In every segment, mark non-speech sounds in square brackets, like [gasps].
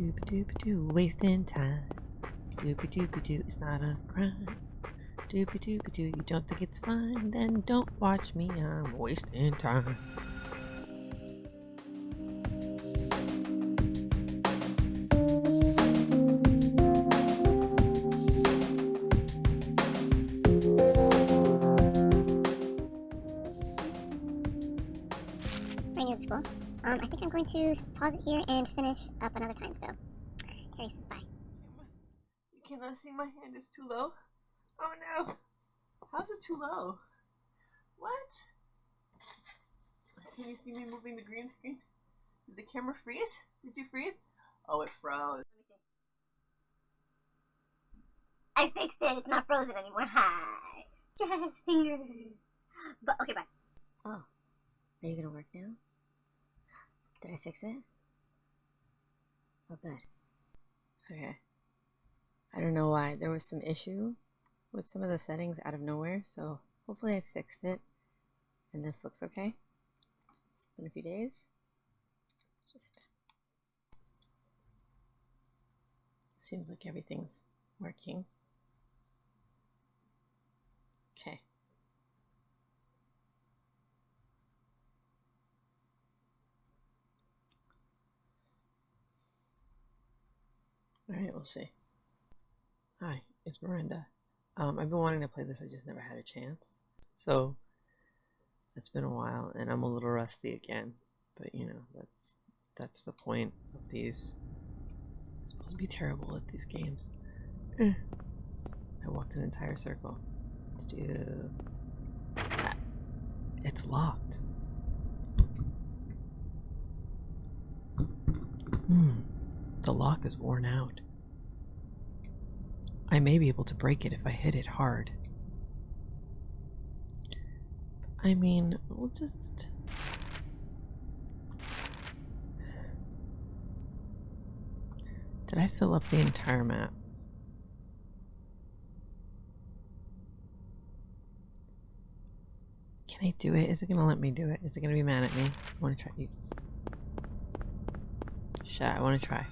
Doopy doopy doo, wasting time. Doopy doopy doo, it's not a crime. Doopy doopy doo, you don't think it's fine? Then don't watch me, I'm wasting time. Going to pause it here and finish up another time. So, Harry says bye. You cannot see my hand is too low. Oh no. How's it too low? What? Can you see me moving the green screen? Did the camera freeze? Did you freeze? Oh, it froze. I fixed it. It's not frozen anymore. Hi. Jazz fingers. [gasps] But okay, bye. Oh, are you gonna work now? Did I fix it? Oh, good. Okay. I don't know why. There was some issue with some of the settings out of nowhere, so hopefully I fixed it and this looks okay. It's been a few days. Just seems like everything's working. Okay. Alright, we'll see. Hi, it's Miranda. Um, I've been wanting to play this, I just never had a chance. So, it's been a while, and I'm a little rusty again. But, you know, that's that's the point of these. I'm supposed to be terrible at these games. [clears throat] I walked an entire circle to do that. It's locked. Hmm. The lock is worn out. I may be able to break it if I hit it hard. I mean, we'll just. Did I fill up the entire map? Can I do it? Is it gonna let me do it? Is it gonna be mad at me? I wanna try. Shit, I wanna try.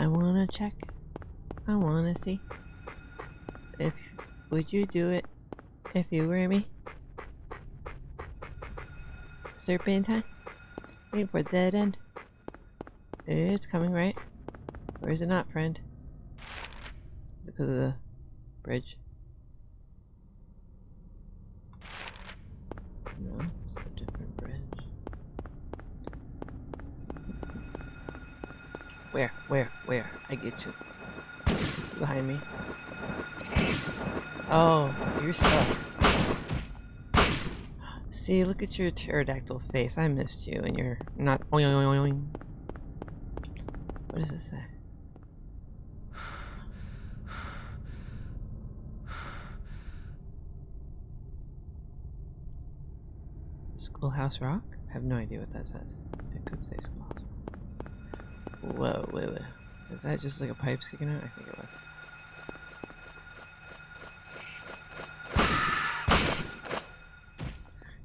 I wanna check. I wanna see. If would you do it if you were me? Serpentine? Waiting for a dead end. It's coming, right? Or is it not, friend? Because of the bridge? No, it's a different bridge. Where? Where? Where? I get you. Behind me. Oh, you're stuck. See, look at your pterodactyl face. I missed you, and you're not. What does it say? Schoolhouse Rock? I have no idea what that says. It could say Schoolhouse Rock. Whoa, wait, wait. Is that just like a pipe sticking out? I think it was.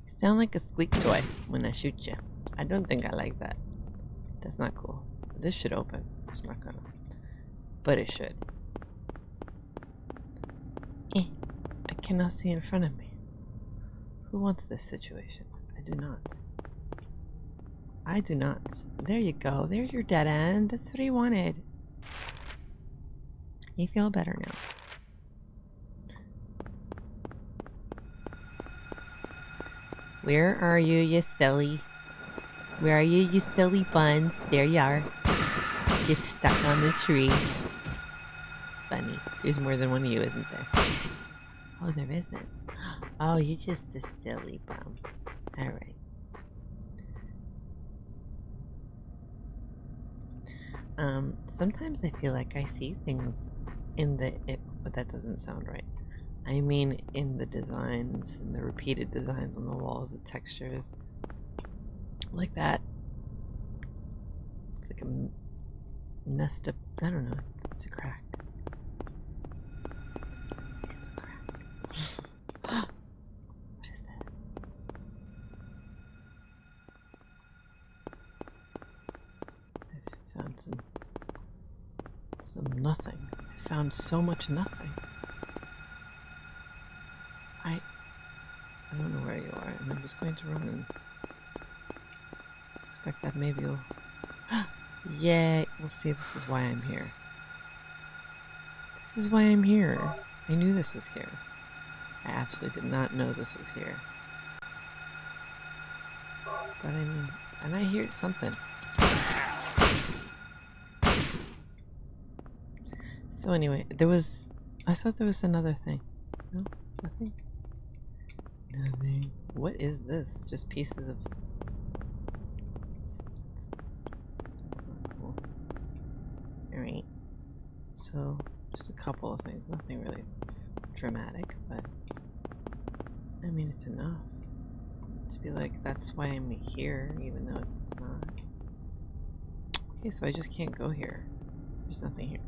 You sound like a squeak toy when I shoot you. I don't think I like that. That's not cool. This should open. It's not gonna. But it should. Eh. I cannot see in front of me. Who wants this situation? I do not. I do not. There you go. There's your dead end. That's what he wanted. You feel better now. Where are you, you silly? Where are you, you silly buns? There you are. You're stuck on the tree. It's funny. There's more than one of you, isn't there? Oh, there isn't. [gasps] Oh, you're just a silly bum. Alright. Um, sometimes I feel like I see things in the it, but that doesn't sound right. I mean in the designs and the repeated designs on the walls, the textures like that. It's like a messed up, I don't know, it's a crack. It's a crack. [gasps] what is this? I found some, some nothing. Found so much nothing. I I don't know where you are, and I'm just going to run and expect that maybe you'll [gasps] Yay! We'll see this is why I'm here. This is why I'm here. I knew this was here. I absolutely did not know this was here. But I mean, and I hear something. So anyway, there was, I thought there was another thing. No, nothing. Nothing. What is this? Just pieces of. It's, it's cool. Alright. So, just a couple of things. Nothing really dramatic, but. I mean, it's enough. To be like, that's why I'm here, even though it's not. Okay, so I just can't go here. There's nothing here.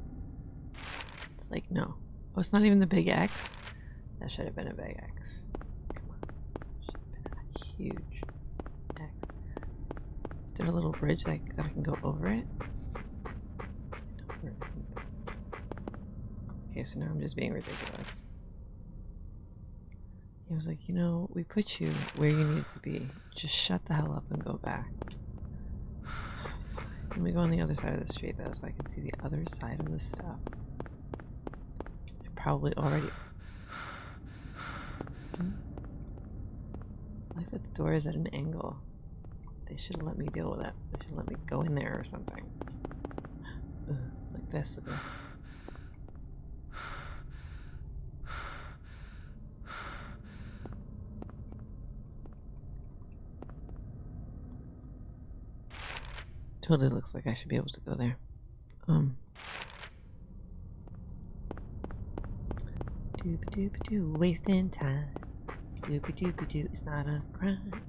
Like, no. Oh, it's not even the big X? That should have been a big X. Come on. Should have been a huge X. Is there a little bridge that, that I can go over it? Okay, so now I'm just being ridiculous. He was like, you know, we put you where you need to be. Just shut the hell up and go back. [sighs] Let me go on the other side of the street though, so I can see the other side of the stuff. Probably already. Hmm? I like that the door is at an angle. They should let me deal with it. They should let me go in there or something. Ugh, like this, like this. Totally looks like I should be able to go there. Um. Doopy doo, wasting time. Doopy doopy doo, it's not a crime.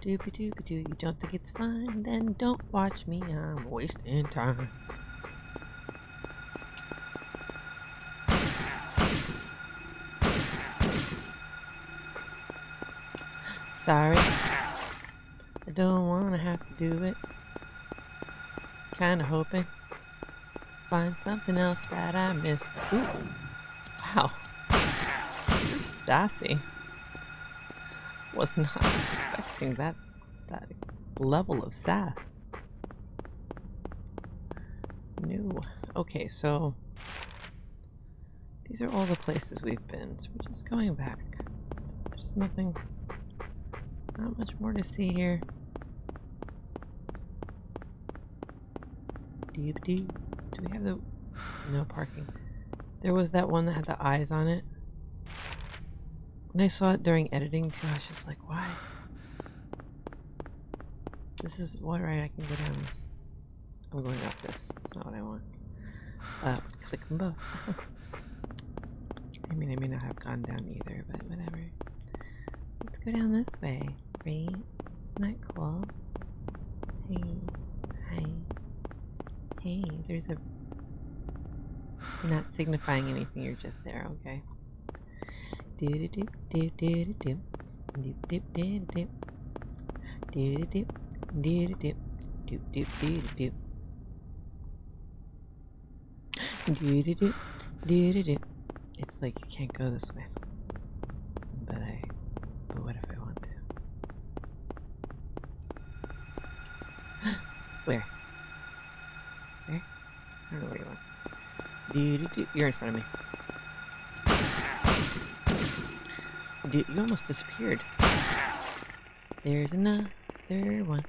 Doopy doopy doo, you don't think it's fine? Then don't watch me, I'm wasting time. Sorry. I don't want to have to do it. Kinda hoping. Find something else that I missed. Ooh. Wow. Sassy. Was not expecting that, that level of sass. New. Okay, so these are all the places we've been. So we're just going back. There's nothing, not much more to see here. Doop doop. Do we have the... No parking. There was that one that had the eyes on it. When I saw it during editing too, I was just like, why? This is... What right? I can go down this. I'm going up this. That's not what I want. Uh, click them both. [laughs] I mean, I may not have gone down either, but whatever. Let's go down this way, right? Isn't that cool? Hey. Hi. Hey, there's a... You're not signifying anything, you're just there, okay. It's like you can't go this way. But I but what if I want to? [gasps] Where? Where? I don't know where you are. You're in front of me. Dude, you almost disappeared. There's another one.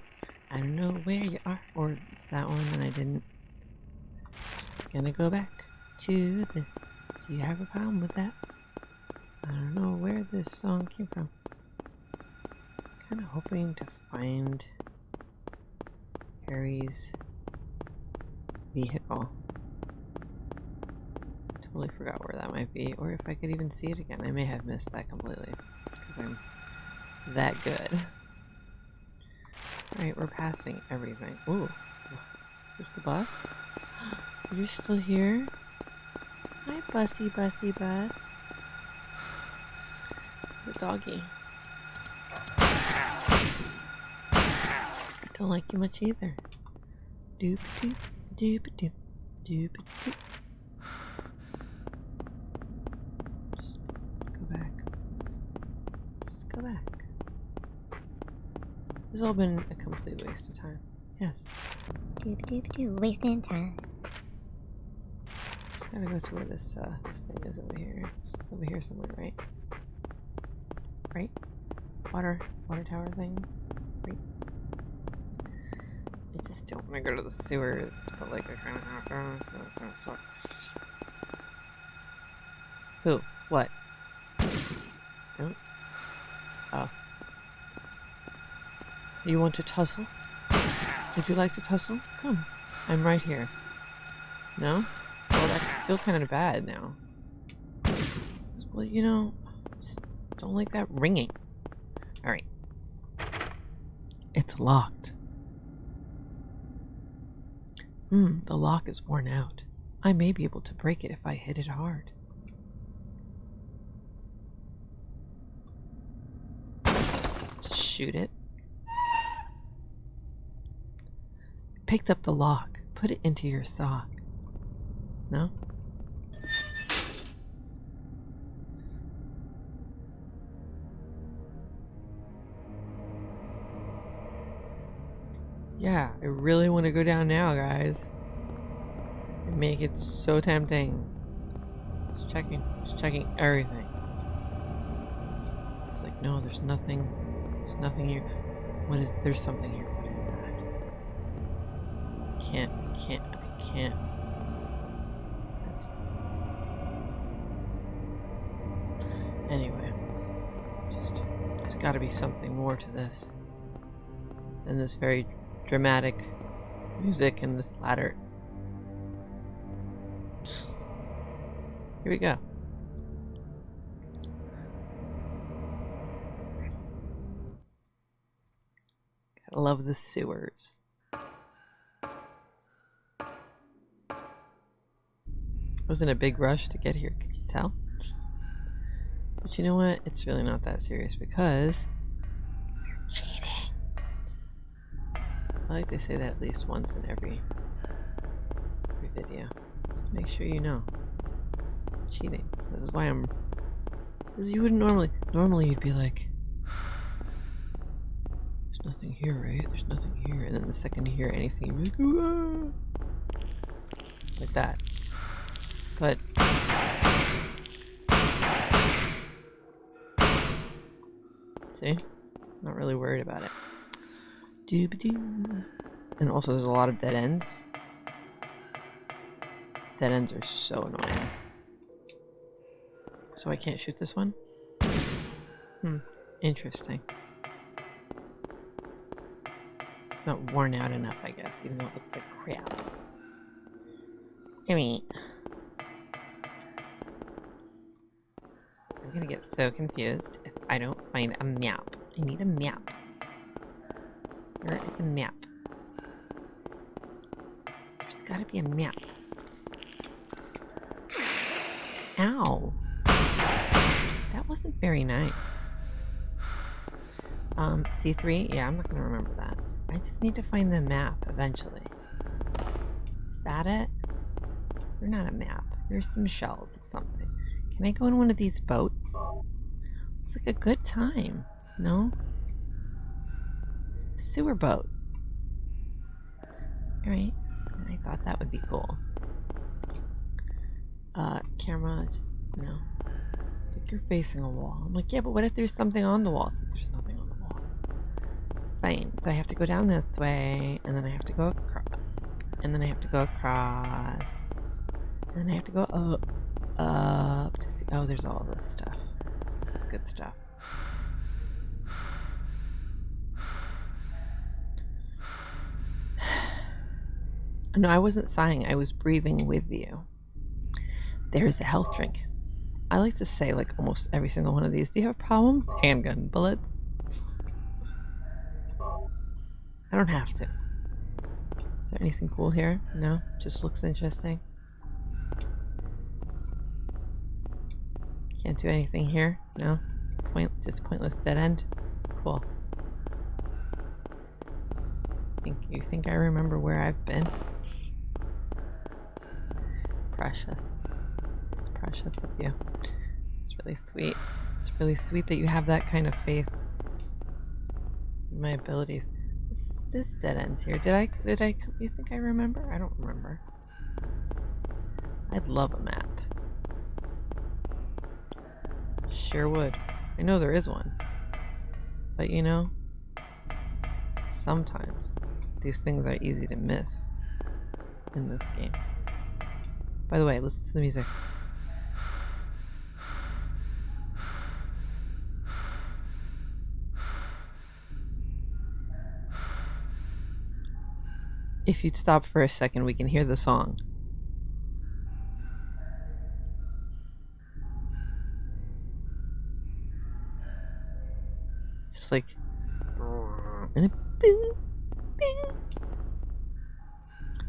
I don't know where you are. Or it's that one and I didn't. Just gonna go back to this. Do you have a problem with that? I don't know where this song came from. Kind of hoping to find Harry's vehicle. Totally forgot where that might be, or if I could even see it again. I may have missed that completely, because I'm that good. Alright, we're passing everything. Ooh, is this the bus? [gasps] You're still here? Hi, bussy, bussy, bus. A doggy. Don't like you much either. Doop doop Doop doop doop doop. Just go back. Just go back. This has all been a complete waste of time. Yes. Doop doop doop. Wasting time. Just gotta go to where this uh this thing is over here. It's over here somewhere, right? Right? Water water tower thing. Right. I just don't want to go to the sewers, but like I kind of have to. So it kind of sucks. Who? What? No? Oh. You want to tussle? Would you like to tussle? Come. I'm right here. No? Well, I feel kind of bad now. Well, you know, don't like that ringing. Alright. It's locked. Hmm, the lock is worn out. I may be able to break it if I hit it hard. Shoot it. Picked up the lock. Put it into your sock. No? Yeah, I really want to go down now, guys. And make it so tempting. Just checking, just checking everything. It's like, no, there's nothing. There's nothing here. What is, there's something here. Can't, I can't, I can't. That's. Anyway. Just, there's gotta be something more to this. Than this very dramatic music and this ladder. Here we go. Gotta love the sewers. Was in a big rush to get here, could you tell? But you know what? It's really not that serious because you're cheating. I like to say that at least once in every every video. Just to make sure you know. Cheating. This is why I'm because you wouldn't normally normally you'd be like There's nothing here, right? There's nothing here and then the second you hear anything you'd be like, like that. But See? Not really worried about it. Doobadoo. And also there's a lot of dead ends. Dead ends are so annoying. So I can't shoot this one? Hmm. Interesting. It's not worn out enough, I guess, even though it looks like crap. I mean... gonna get so confused if I don't find a map. I need a map. Where is the map? There's gotta be a map. Ow. That wasn't very nice. Um, C3? Yeah, I'm not gonna remember that. I just need to find the map eventually. Is that it? You're not a map. You're some shells of something. Can I go in one of these boats? Looks like a good time. No? Sewer boat. Alright. I thought that would be cool. Uh, camera, just, no. Like you're facing a wall. I'm like, yeah, but what if there's something on the wall? So there's nothing on the wall. Fine. So I have to go down this way, and then I have to go across. And then I have to go across. And then I have to go up, up to see. Oh, there's all this stuff. This is good stuff. No, I wasn't sighing. I was breathing with you. There's a health drink. I like to say, like, almost every single one of these. Do you have a problem? Handgun bullets. I don't have to. Is there anything cool here? No? Just looks interesting. Can't do anything here? No? Point, just pointless dead end? Cool. Think you think I remember where I've been? precious. It's precious of you. It's really sweet. It's really sweet that you have that kind of faith in my abilities. This dead ends here. Did I? Did I? You think I remember? I don't remember. I'd love a map. Sure would. I know there is one. But you know, sometimes these things are easy to miss in this game. By the way, listen to the music. If you'd stop for a second, we can hear the song. Just like mm. and bing, bing.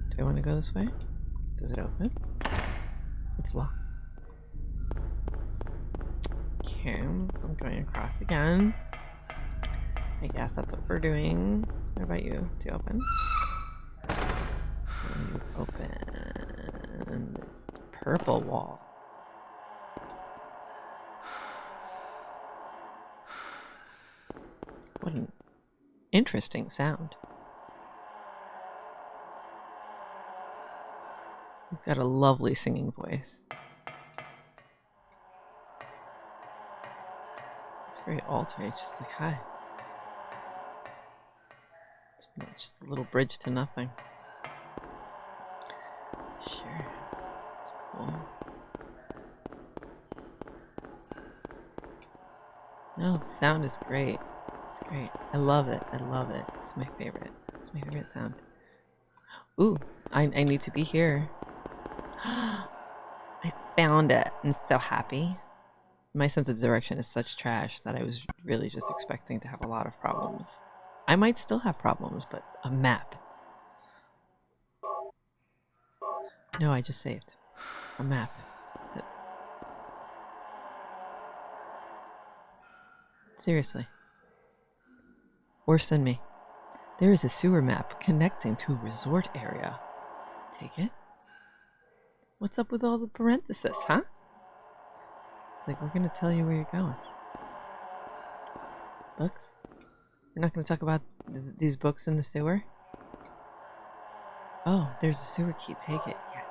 Do I want to go this way? Does it open? It's locked. Okay, I'm going across again. I guess that's what we're doing. What about you? Do you open? You open. Purple wall. What an interesting sound. You've got a lovely singing voice. It's very altered. It's just like, hi. It's just a little bridge to nothing. Sure. It's cool. No, the sound is great. It's great. I love it. I love it. It's my favorite. It's my favorite sound. Ooh, I, I need to be here. [gasps] I found it. I'm so happy. My sense of direction is such trash that I was really just expecting to have a lot of problems. I might still have problems, but a map. No, I just saved. A map. Seriously. Worse than me. There is a sewer map connecting to a resort area. Take it? What's up with all the parentheses, huh? It's like we're gonna tell you where you're going. Books? We're not gonna talk about th these books in the sewer? Oh, there's a sewer key. Take it. Yeah.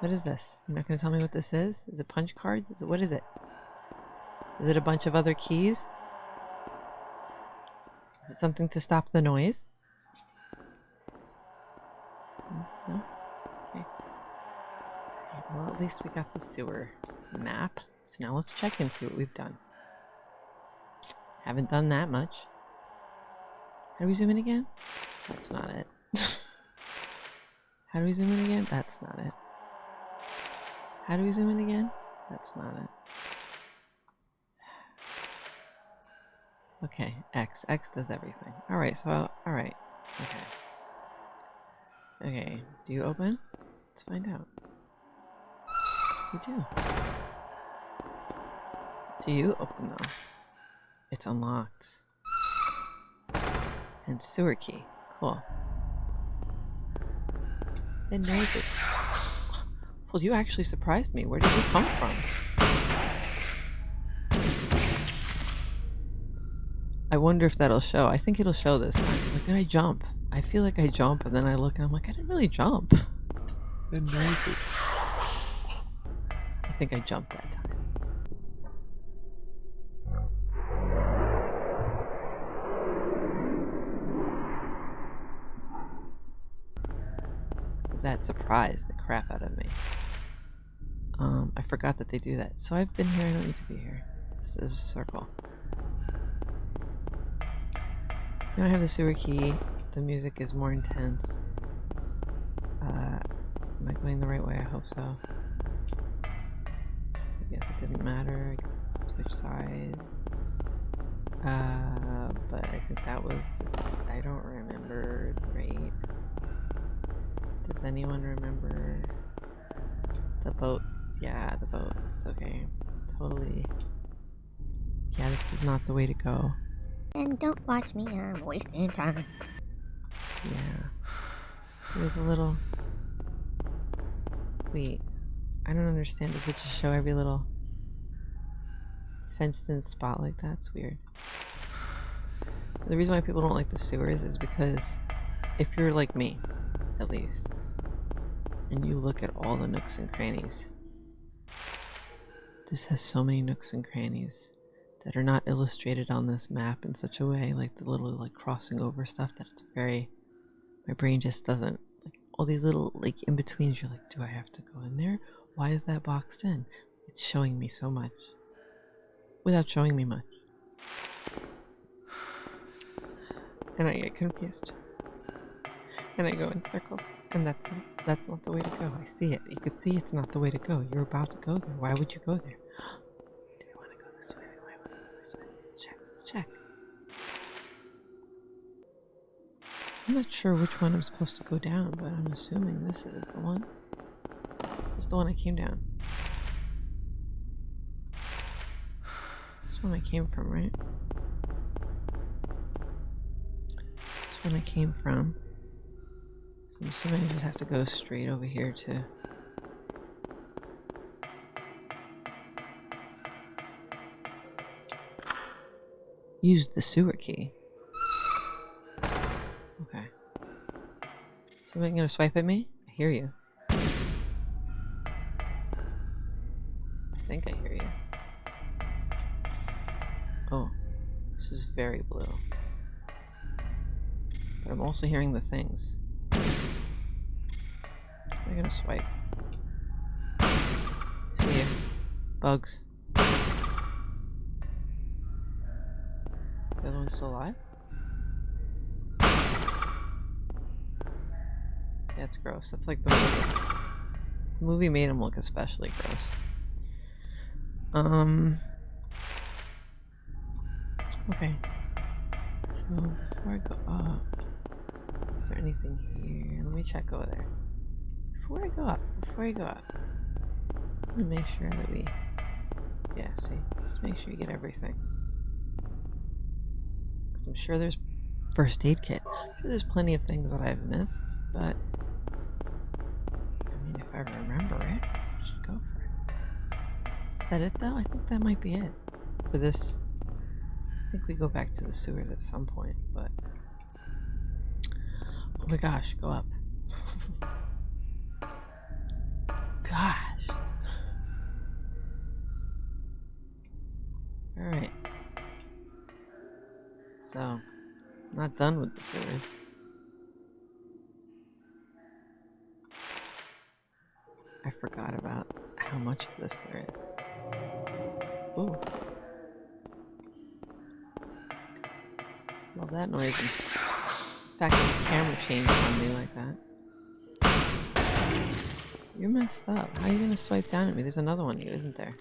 What is this? You're not gonna tell me what this is? Is it punch cards? Is it what is it? Is it a bunch of other keys? Is it something to stop the noise? No? Okay. Well, at least we got the sewer map. So now let's check and see what we've done. Haven't done that much. How do we zoom in again? That's not it. [laughs] How do we zoom in again? That's not it. How do we zoom in again? That's not it. Okay, X. X does everything. Alright, so, alright. Okay. Okay, do you open? Let's find out. You do. Do you open though? It's unlocked. And sewer key. Cool. The noises. [gasps] Well, you actually surprised me. Where did you come from? I wonder if that'll show. I think it'll show this time. Like, did I jump? I feel like I jump, and then I look and I'm like, I didn't really jump. I think I jumped that time. That surprised the crap out of me. Um, I forgot that they do that. So I've been here, I don't need to be here. This is a circle. Now I have the sewer key. The music is more intense. Uh, am I going the right way? I hope so. I guess it didn't matter. I could switch sides. Uh, but I think that was... I don't remember right. Does anyone remember the boats? Yeah, the boats. Okay. Totally. Yeah, this is not the way to go. And don't watch me, I'm wasting time. Yeah. It was a little... Wait, I don't understand. Does it just show every little fenced in spot like that? It's weird. The reason why people don't like the sewers is because if you're like me, at least, and you look at all the nooks and crannies, this has so many nooks and crannies that are not illustrated on this map in such a way, like the little like crossing over stuff, that it's very, my brain just doesn't, like all these little like in-betweens, you're like, do I have to go in there? Why is that boxed in? It's showing me so much without showing me much. and I get confused. And I go in circles, and that's that's not the way to go. I see it. You can see it's not the way to go. You're about to go there. Why would you go there? Do I want to go this way? Do I want to go this way? Let's check. Let's check. I'm not sure which one I'm supposed to go down, but I'm assuming this is the one. This is the one I came down. This one I came from, right? This one I came from. So I'm assuming I just have to go straight over here to... Use the sewer key. Somebody gonna swipe at me? I hear you. I think I hear you. Oh. This is very blue. But I'm also hearing the things. I'm gonna swipe. See ya. Bugs. The other one's still alive? It's gross. That's like the movie. The movie made him look especially gross. Um... Okay. So, before I go up... Is there anything here? Let me check over there. Before I go up, before I go up, let me make sure that we, yeah, see, just make sure you get everything. Because I'm sure there's first aid kit. I'm sure there's plenty of things that I've missed, but I remember it, just go for it. Is that it though? I think that might be it for this. I think we go back to the sewers at some point, but Oh my gosh, go up. [laughs] gosh. Alright. So, I'm not done with the series. I forgot about how much of this there is. Ooh. Love that noise In fact the camera changed on me like that. You're messed up. How are you gonna swipe down at me? There's another one here, isn't there?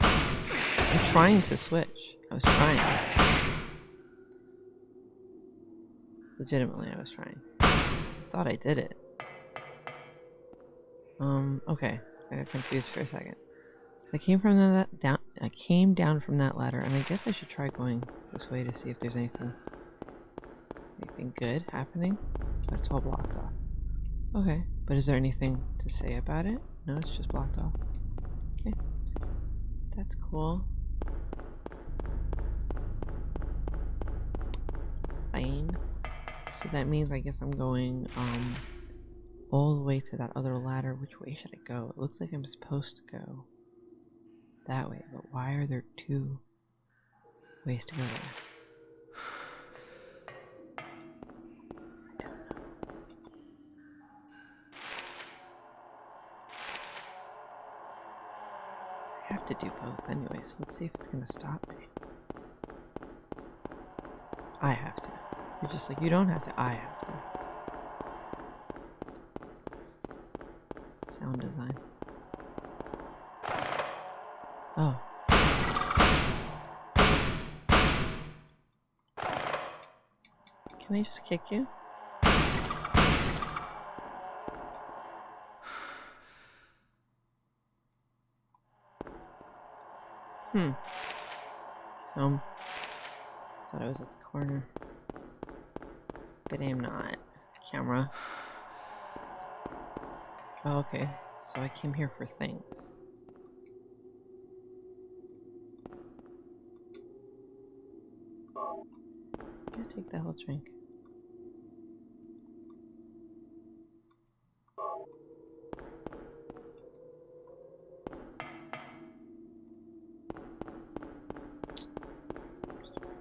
I'm trying to switch. I was trying. Legitimately, I was trying. I thought I did it. Um, okay. I got confused for a second. I came from that down I came down from that ladder and I guess I should try going this way to see if there's anything anything good happening? But it's all blocked off. Okay, but is there anything to say about it? No, it's just blocked off. Okay, that's cool. Fine. So that means I guess I'm going um all the way to that other ladder. Which way should I go? It looks like I'm supposed to go that way, but why are there two ways to go there? I have to do both anyway, so let's see if it's gonna stop me. I have to. You're just like, you don't have to, I have to. Sound design. Oh. Can I just kick you? Hmm. So, thought I was at the corner. But I'm not. Camera. Oh, okay. So I came here for things. Yeah, take that whole drink.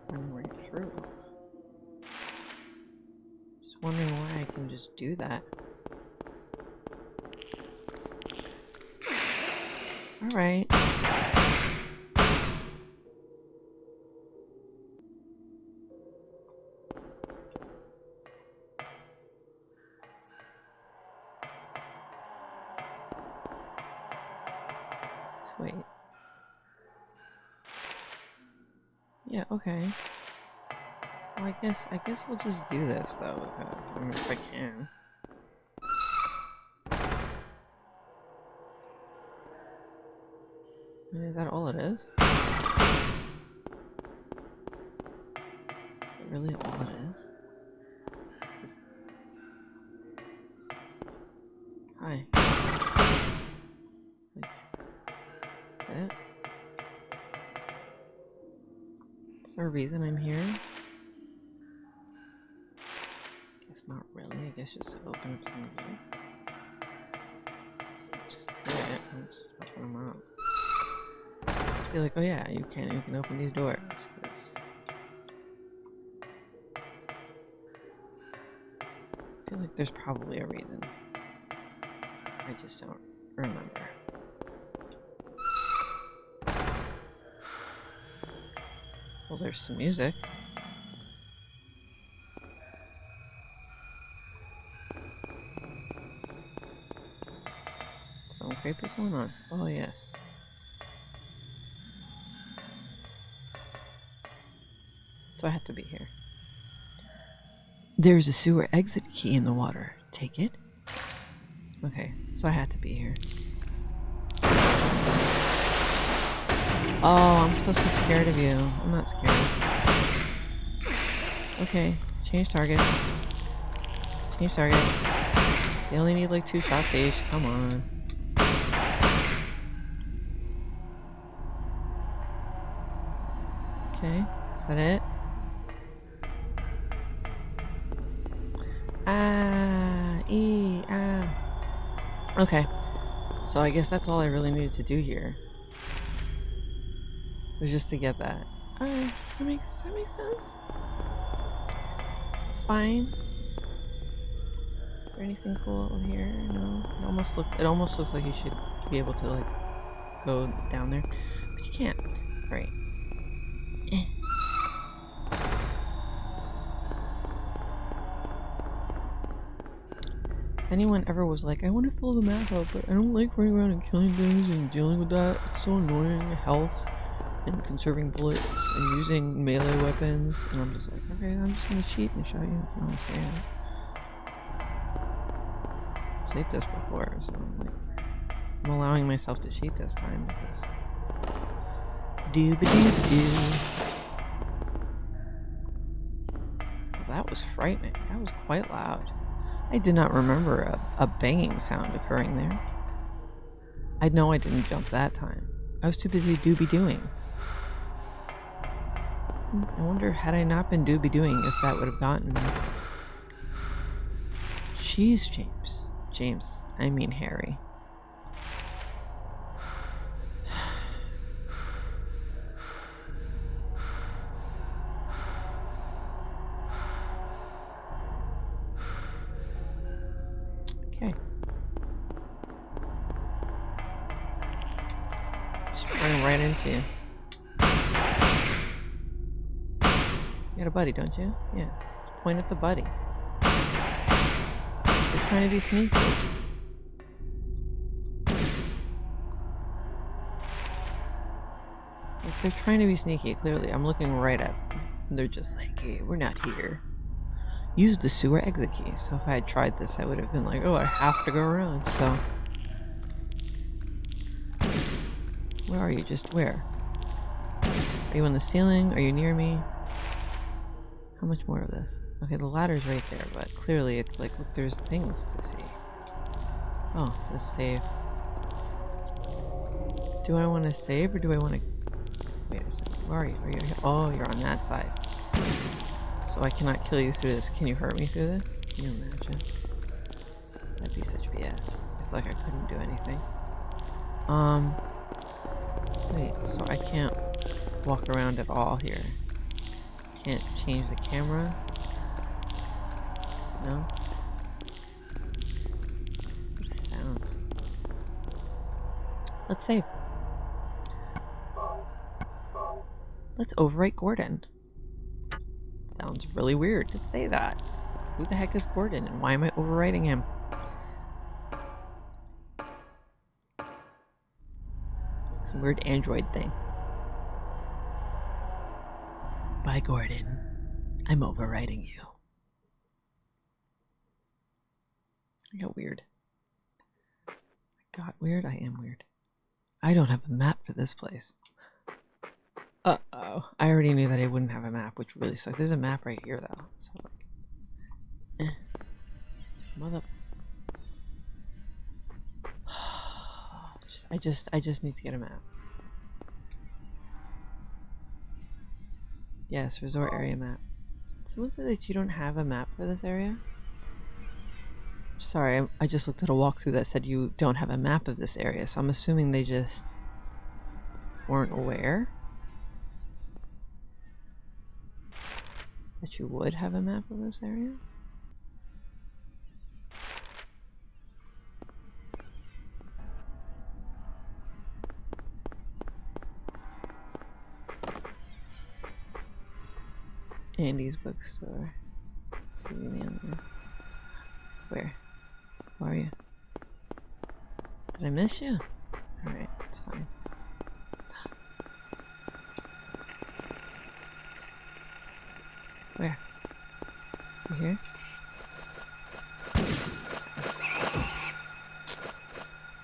Running right okay. Well, I guess I guess we'll just do this though, if uh, I can. I mean, is that all it is? Oh yeah, you can. You can open these doors. I feel like there's probably a reason. I just don't remember. Well, there's some music. Something creepy going on. Oh, yes. So I have to be here. There's a sewer exit key in the water. Take it. Okay, so I had to be here. Oh, I'm supposed to be scared of you. I'm not scared. Okay, change targets. Change target. They only need like two shots each. Come on. Okay, is that it? Ah, e, ah. Okay, so I guess that's all I really needed to do here. Was just to get that. Alright, that makes that makes sense. Fine. Is there anything cool in here? No. It almost looked it almost looks like you should be able to like go down there. But you can't. Right. Eh. Anyone ever was like, I want to fill the map out, but I don't like running around and killing things and dealing with that. It's so annoying. Health and conserving bullets and using melee weapons. And I'm just like, okay, I'm just gonna cheat and show you say it. Played this before, so I'm like, I'm allowing myself to cheat this time because. Dooba doo doo. That was frightening. That was quite loud. I did not remember a, a banging sound occurring there. I know I didn't jump that time. I was too busy doobie doing. I wonder, had I not been doobie doing, if that would have gotten me. Jeez, James. James, I mean Harry. You. You got a buddy, don't you? Yeah. Just point at the buddy. They're trying to be sneaky. Like, they're trying to be sneaky, clearly. I'm looking right at them. They're just like, hey, we're not here. Use the sewer exit key. So if I had tried this, I would have been like, oh, I have to go around, so... Where are you? Just where? Are you on the ceiling? Are you near me? How much more of this? Okay, the ladder's right there, but clearly it's like, look, there's things to see. Oh, let's save. Do I want to save or do I want to... Wait a second. Where are you? Are you? Oh, you're on that side. So I cannot kill you through this. Can you hurt me through this? Can you imagine? That'd be such BS. I feel like I couldn't do anything. Um... Wait, so I can't walk around at all here. Can't change the camera. No? What a sound. Let's save. Let's overwrite Gordon. Sounds really weird to say that. Who the heck is Gordon and why am I overwriting him? Some weird android thing. Bye, Gordon. I'm overriding you. I got weird. I got weird? I am weird. I don't have a map for this place. Uh-oh. I already knew that I wouldn't have a map, which really sucks. There's a map right here, though. So, like... Eh. Mother... I just, I just need to get a map. Yes, resort area map. Someone said that you don't have a map for this area? Sorry, I just looked at a walkthrough that said you don't have a map of this area, so I'm assuming they just weren't aware that you would have a map of this area. Andy's bookstore. There. Um, where? Where are you? Did I miss you? Alright, it's fine. Where? You here?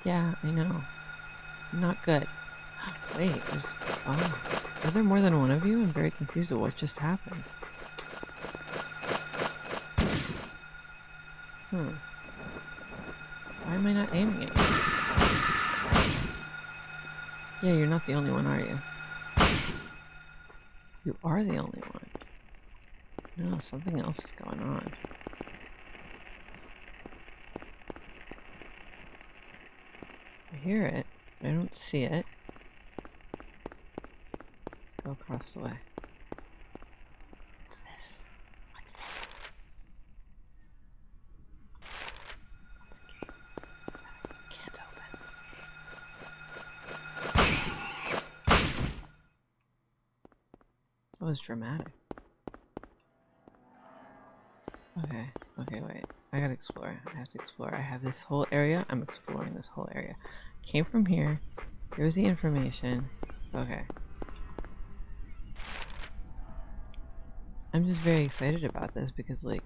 Yeah, I know. Not good. [gasps] Wait, there's... Oh. Are there more than one of you? I'm very confused at what just happened. Hmm. Why am I not aiming at you? Yeah, you're not the only one, are you? You are the only one. No, something else is going on. I hear it, but I don't see it. Let's go across the way. was dramatic. Okay, okay, wait. I gotta explore. I have to explore. I have this whole area. I'm exploring this whole area. Came from here. Here's the information. Okay. I'm just very excited about this because, like,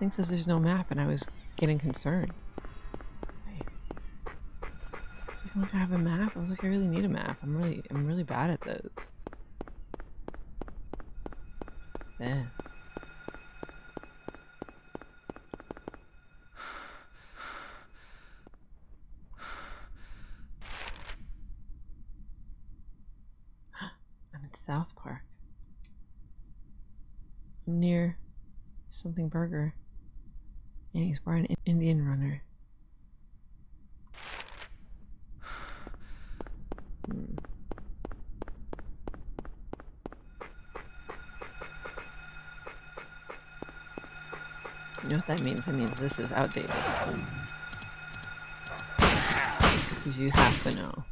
thing says there's no map and I was getting concerned. Oh I was like, I'm not gonna have a map. I was like, I really need a map. I'm really, I'm really bad at those. there. I'm in South Park. I'm near something burger. And he's wearing an Indian runner. Hmm. You know what that means? It means this is outdated. You have to know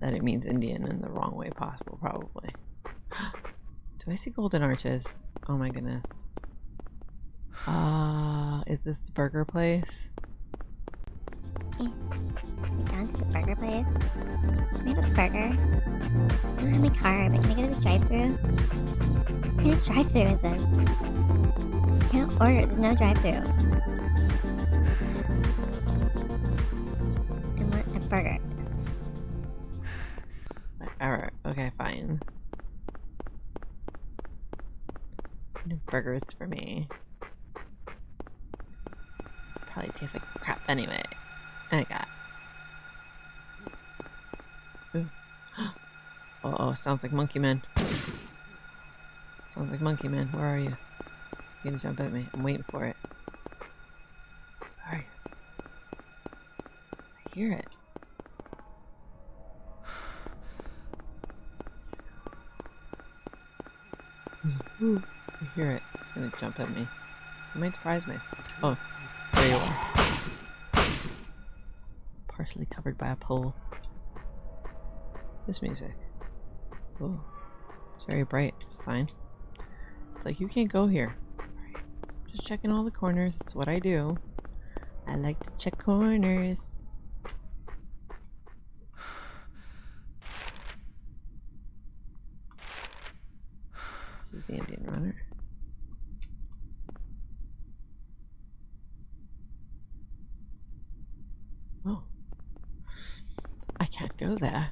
that it means Indian in the wrong way possible, probably. [gasps] Do I see golden arches? Oh my goodness. Ah, uh, is this the burger place? Hey, we gone to the burger place? I have a burger? I don't have my car, but can I go to the drive-thru? What kind of drive-thru is this? Can't order. There's no drive-thru. I want a burger. Alright, okay, fine. Burgers for me. probably tastes like crap anyway. I got. Ooh. [gasps] Uh oh, sounds like Monkey Man. Sounds like Monkey Man. Where are you? You gonna jump at me? I'm waiting for it. Are you? I hear it. I hear it. It's gonna jump at me. It might surprise me. Oh, there you are. Partially covered by a pole. This music. Oh, it's very bright. It's Sign. It's like you can't go here. Just checking all the corners. That's what I do. I like to check corners. This is the Indian runner. Oh. I can't go there.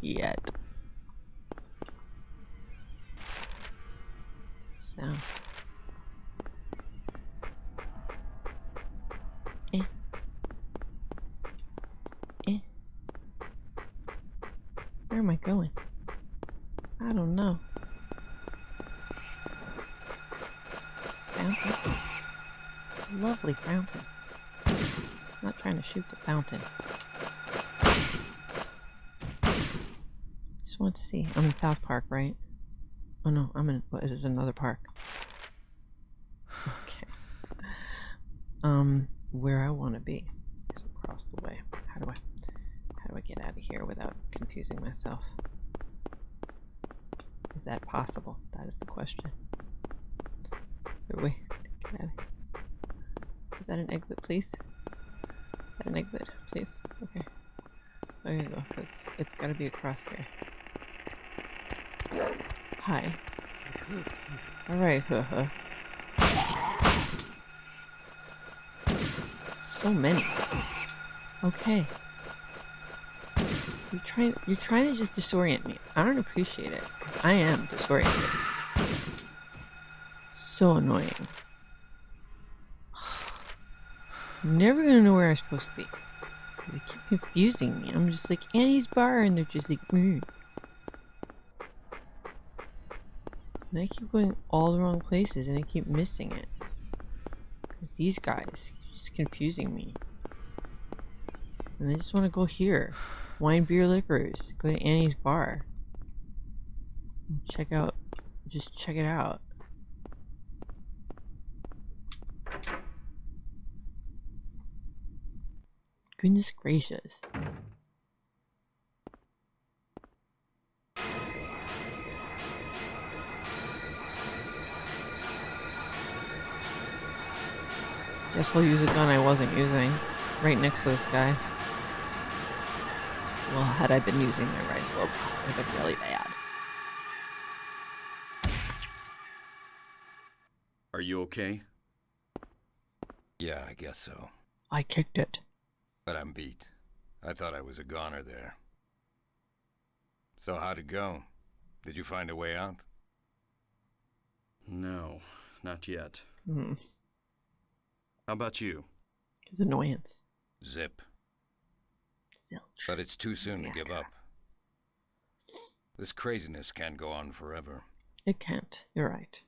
Yet. Fountain. Just want to see. I'm in South Park, right? Oh no, I'm in. What is this? Another park. Okay. Um, where I want to be is across the way. How do I? How do I get out of here without confusing myself? Is that possible? That is the question. We get. Is that an exit, please? An exit, please? Okay. There you go, because it's got to be across here. Hi. Alright. So many. Okay. You're trying you're trying to just disorient me. I don't appreciate it, because I am disoriented. So annoying. I'm never gonna know where I'm supposed to be. They keep confusing me. I'm just like Annie's bar and they're just like mm. And I keep going all the wrong places and I keep missing it. Because these guys just confusing me. And I just want to go here. Wine, beer, liquors. Go to Annie's bar. Check out, just check it out. Goodness gracious. Guess I'll use a gun I wasn't using. Right next to this guy. Well, had I been using my rifle, it would have been really bad. Are you okay? Yeah, I guess so. I kicked it. But I'm beat. I thought I was a goner there. So how'd it go? Did you find a way out? No, not yet. Hmm. How about you? His annoyance. Zip. Zilch. But it's too soon to give up. This craziness can't go on forever. It can't. You're right.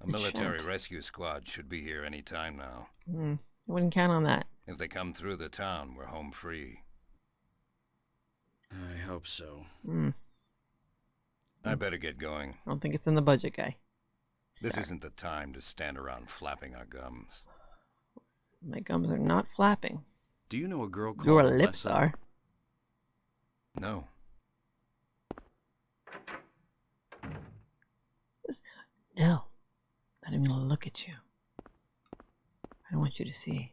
A It military shan't. rescue squad should be here any time now. Hmm. I wouldn't count on that. If they come through the town, we're home free. I hope so. Hmm. I better get going. I don't think it's in the budget, guy. This Sorry. isn't the time to stand around flapping our gums. My gums are not flapping. Do you know a girl called Your lips Alessa? are. No. No. Not even gonna look at you. I don't want you to see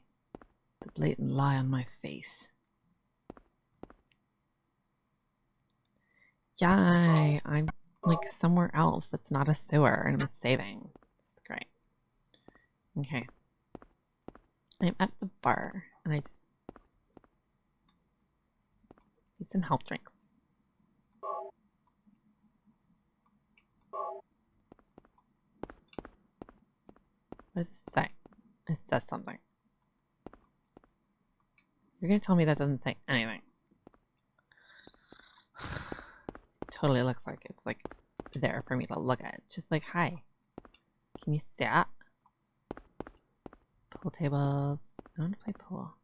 the blatant lie on my face. Yay! I'm like somewhere else that's not a sewer and I'm saving. It's great. Okay. I'm at the bar and I just need some health drinks. What does it say? It says something. You're gonna tell me that doesn't say anything. [sighs] totally looks like it's like there for me to look at. Just like, hi. Can you stat? Pool tables. I want to play pool.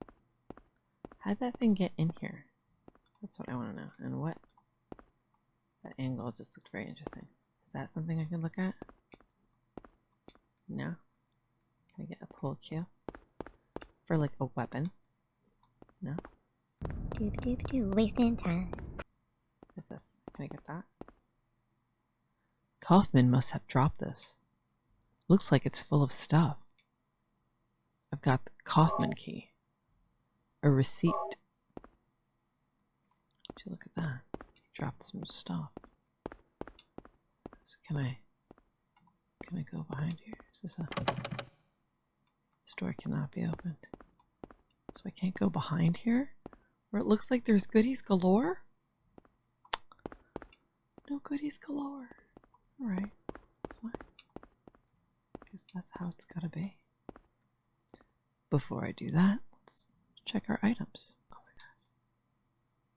How did that thing get in here? That's what I want to know. And what? That angle just looked very interesting. Is that something I can look at? No? Can I get a pool cue? For like a weapon? No? Doop doop doo, wasting time. What's this? Can I get that? Kaufman must have dropped this. Looks like it's full of stuff. I've got the Kaufman key. A receipt. Would you look at that? He dropped some stuff. So can I can I go behind here? Is this a this door cannot be opened. So I can't go behind here? Where it looks like there's goodies galore? No goodies galore. Alright. Guess that's how it's gotta be. Before I do that, let's check our items. Oh my god.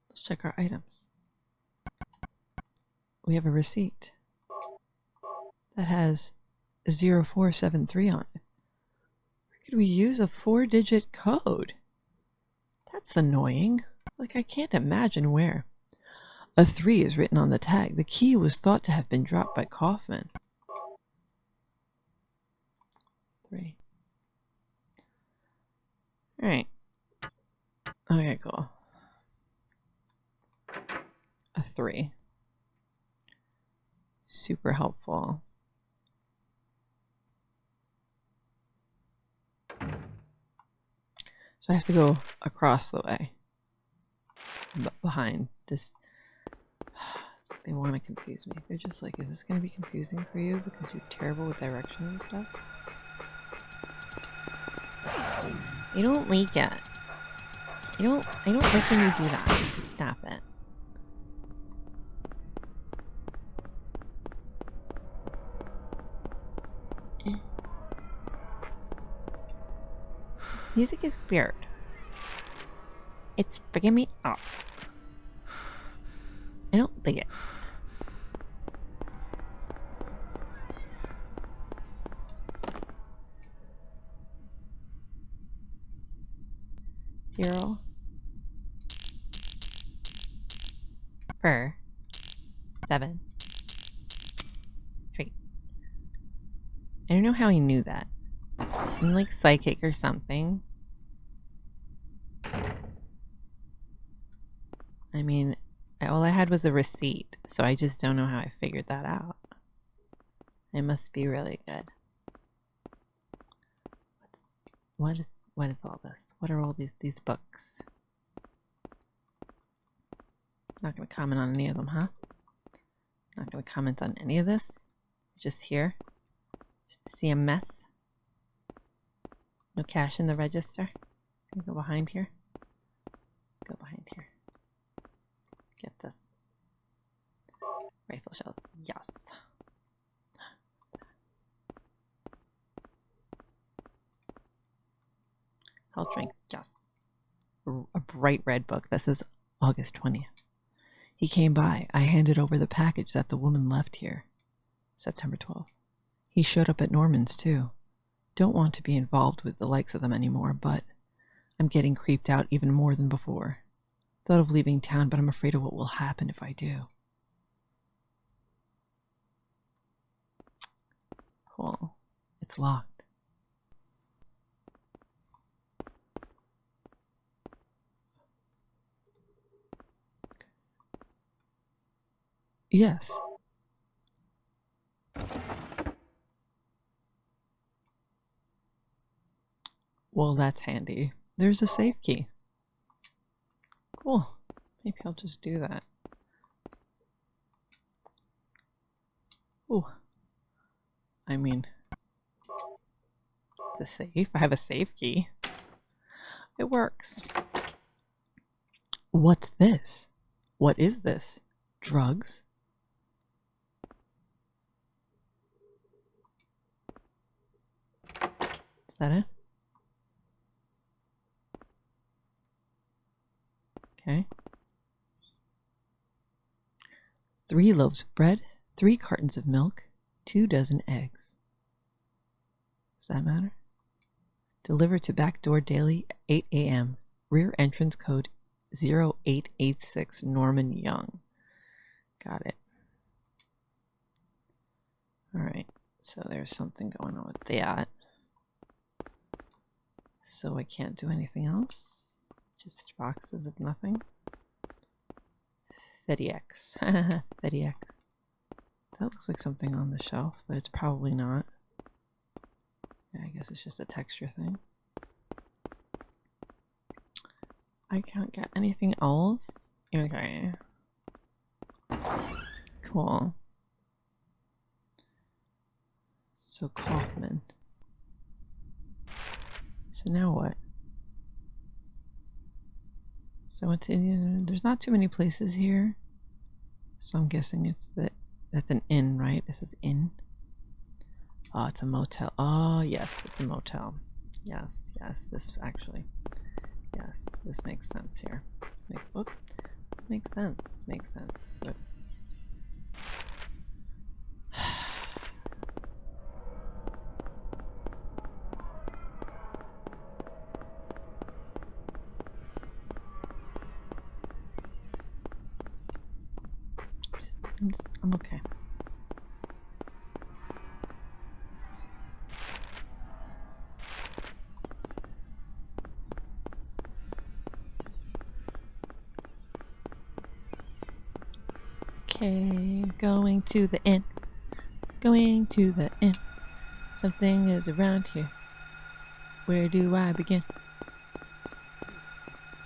Let's check our items. We have a receipt that has 0473 on it. Where could we use a four digit code? That's annoying. Like, I can't imagine where. A 3 is written on the tag. The key was thought to have been dropped by Kaufman. 3. Alright. Okay, cool. A 3. Super helpful. So I have to go across the way. But behind this. [sighs] They want to confuse me. They're just like, is this going to be confusing for you because you're terrible with directions and stuff? You don't leak it. You don't, I don't like when you do that. Stop it. Music is weird. It's freaking me out. I don't like it. Zero. Per. Seven. Three. I don't know how he knew that. I'm like psychic or something. I mean, all I had was a receipt, so I just don't know how I figured that out. It must be really good. What's, what is what is all this? What are all these these books? Not gonna comment on any of them, huh? Not gonna comment on any of this. Just here, just to see a mess. No cash in the register. Can we go behind here? Go behind here. Get this. Rifle shells. Yes. Health drink. Yes. A bright red book. This is August 20th. He came by. I handed over the package that the woman left here. September 12th. He showed up at Norman's too. Don't want to be involved with the likes of them anymore, but I'm getting creeped out even more than before. Thought of leaving town, but I'm afraid of what will happen if I do. Cool. It's locked. Yes. Well, that's handy. There's a safe key. Cool. Maybe I'll just do that. Ooh. I mean, it's a safe. I have a safe key. It works. What's this? What is this? Drugs? Is that it? Okay. Three loaves of bread, three cartons of milk, two dozen eggs. Does that matter? Delivered to back door daily, 8 a.m. Rear entrance code 0886 Norman Young. Got it. Alright, so there's something going on with that. So I can't do anything else. Just boxes of nothing. FedEx. [laughs] FedEx. That looks like something on the shelf, but it's probably not. Yeah, I guess it's just a texture thing. I can't get anything else. Okay. Cool. So Kaufman. So now what? So it's in, there's not too many places here. So I'm guessing it's that that's an inn, right? This is inn. Oh, it's a motel. Oh, yes, it's a motel. Yes, yes, this actually. Yes, this makes sense here. This makes, whoops. This makes sense. This makes sense. But to the inn. Going to the inn. Something is around here. Where do I begin?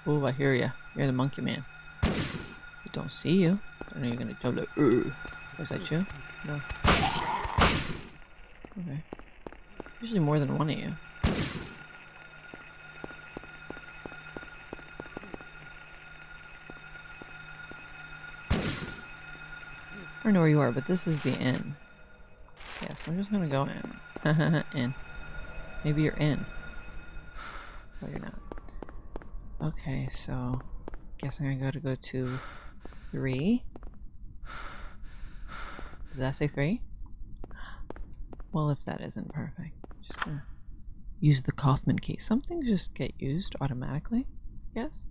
Oh, I hear ya. You're the monkey man. I don't see you. I know you're gonna jump like. Was that you? No. Okay. Usually more than one of you. Don't know where you are, but this is the inn. Yeah, so I'm just gonna go in. [laughs] in. Maybe you're in. Oh, you're not. Okay, so guess I'm gotta go to three. Does that say three? Well, if that isn't perfect, just gonna use the Kaufman key. Some things just get used automatically, I guess.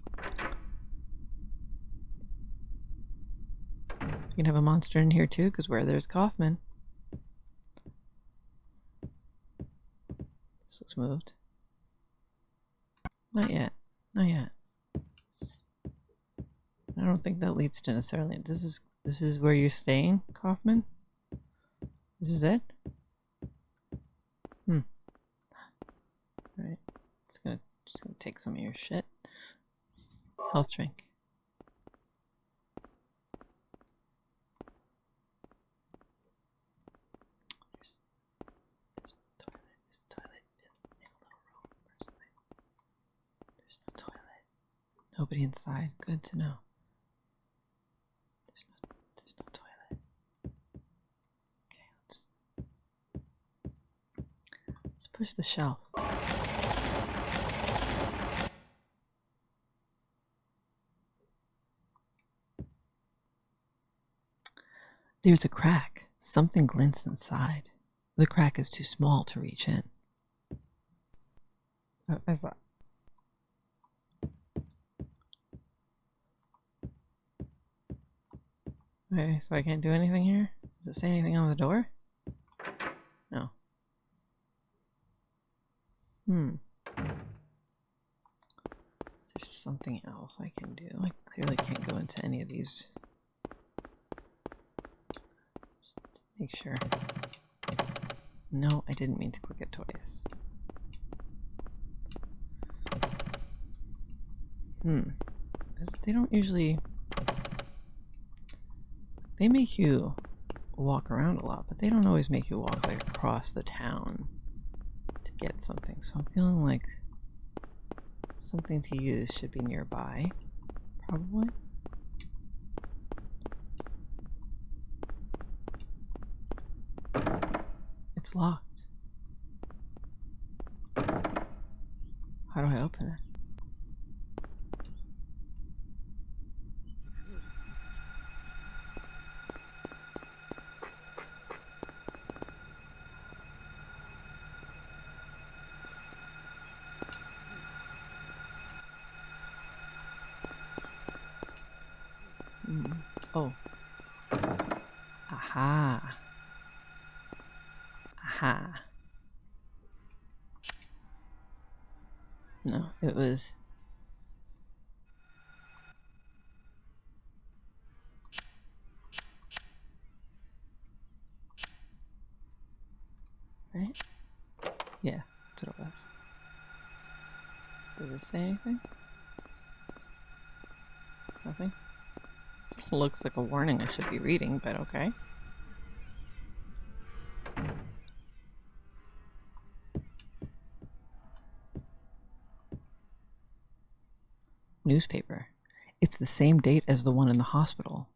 Can have a monster in here too, because where there's Kaufman. This looks moved. Not yet. Not yet. I don't think that leads to necessarily. This is this is where you're staying, Kaufman. This is it. Hmm. All right. Just gonna just gonna take some of your shit. Health drink. There's, there's a toilet. There's a toilet in, in a little room or something. There's no toilet. Inside. Good to know. There's no, toilet. Okay, let's push the shelf. There's a crack. Something glints inside. The crack is too small to reach in. Oh, what is that? Okay, so I can't do anything here? Does it say anything on the door? No. Hmm. There's something else I can do. I clearly can't go into any of these. Just make sure. No, I didn't mean to click it twice. Hmm. They don't usually they make you walk around a lot, but they don't always make you walk like across the town to get something. So I'm feeling like something to use should be nearby, probably. It's locked. How do I open it? Mm. Oh. Aha. Aha. No, it was. Right? Yeah, that's what it was. Does it say anything? Nothing? This looks like a warning I should be reading, but okay. Newspaper. It's the same date as the one in the hospital.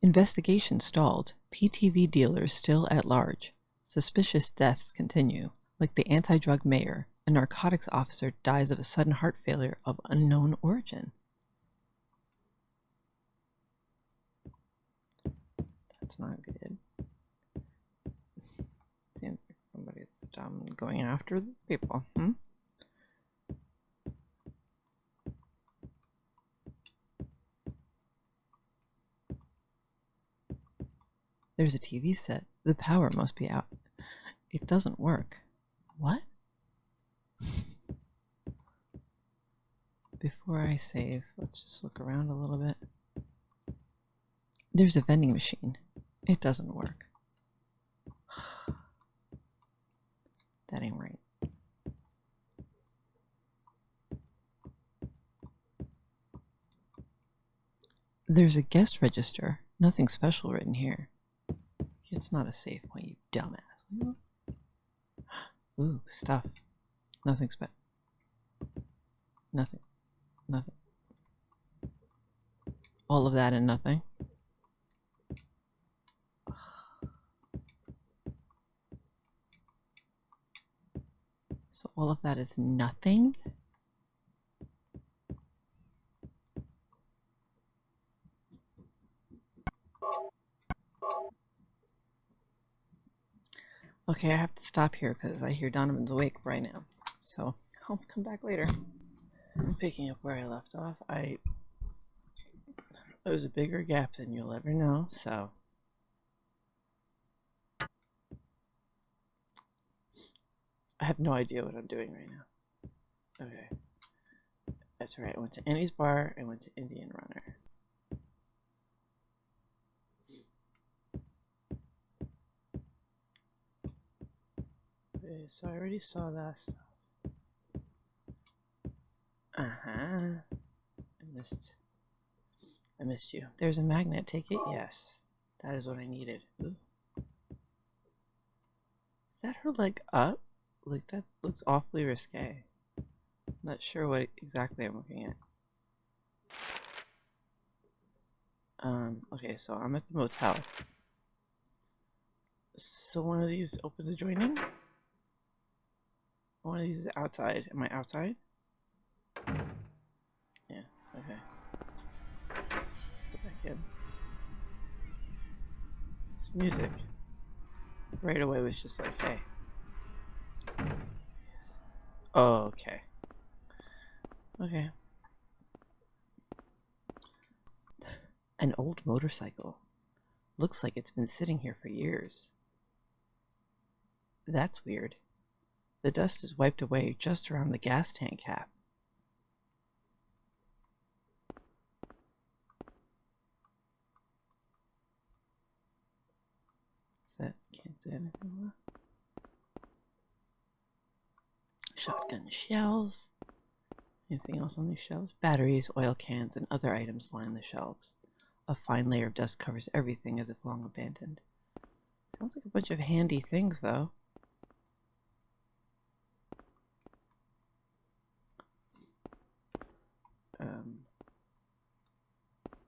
Investigation stalled. PTV dealers still at large. Suspicious deaths continue, like the anti drug mayor. A narcotics officer dies of a sudden heart failure of unknown origin. That's not good. Seems like somebody's um, going after these people. Hmm? There's a TV set. The power must be out. It doesn't work. What? Before I save, let's just look around a little bit. There's a vending machine. It doesn't work. [sighs] That ain't right. There's a guest register. Nothing special written here. It's not a safe point, you dumbass. [gasps] Ooh, stuff. Nothing spe- Nothing. Nothing. All of that and nothing. [sighs] So all of that is nothing? Okay, I have to stop here because I hear Donovan's awake right now. So I'll come back later. Picking up where I left off. I there was a bigger gap than you'll ever know, so I have no idea what I'm doing right now. Okay. That's right. I went to Annie's bar, I went to Indian Runner. Okay, so I already saw that stuff. Uh-huh. I missed I missed you. There's a magnet, take it? Yes. That is what I needed. Ooh. Is that her leg up? Like that looks awfully risque. I'm Not sure what exactly I'm looking at. Um, okay, so I'm at the motel. So one of these opens adjoining? One of these is outside. Am I outside? Okay. Back in. This music right away was just like, hey. Oh, okay. Okay. An old motorcycle. Looks like it's been sitting here for years. That's weird. The dust is wiped away just around the gas tank cap. Is anything more? Shotgun shells. Anything else on these shelves? Batteries, oil cans, and other items line the shelves. A fine layer of dust covers everything as if long abandoned. Sounds like a bunch of handy things, though. Um.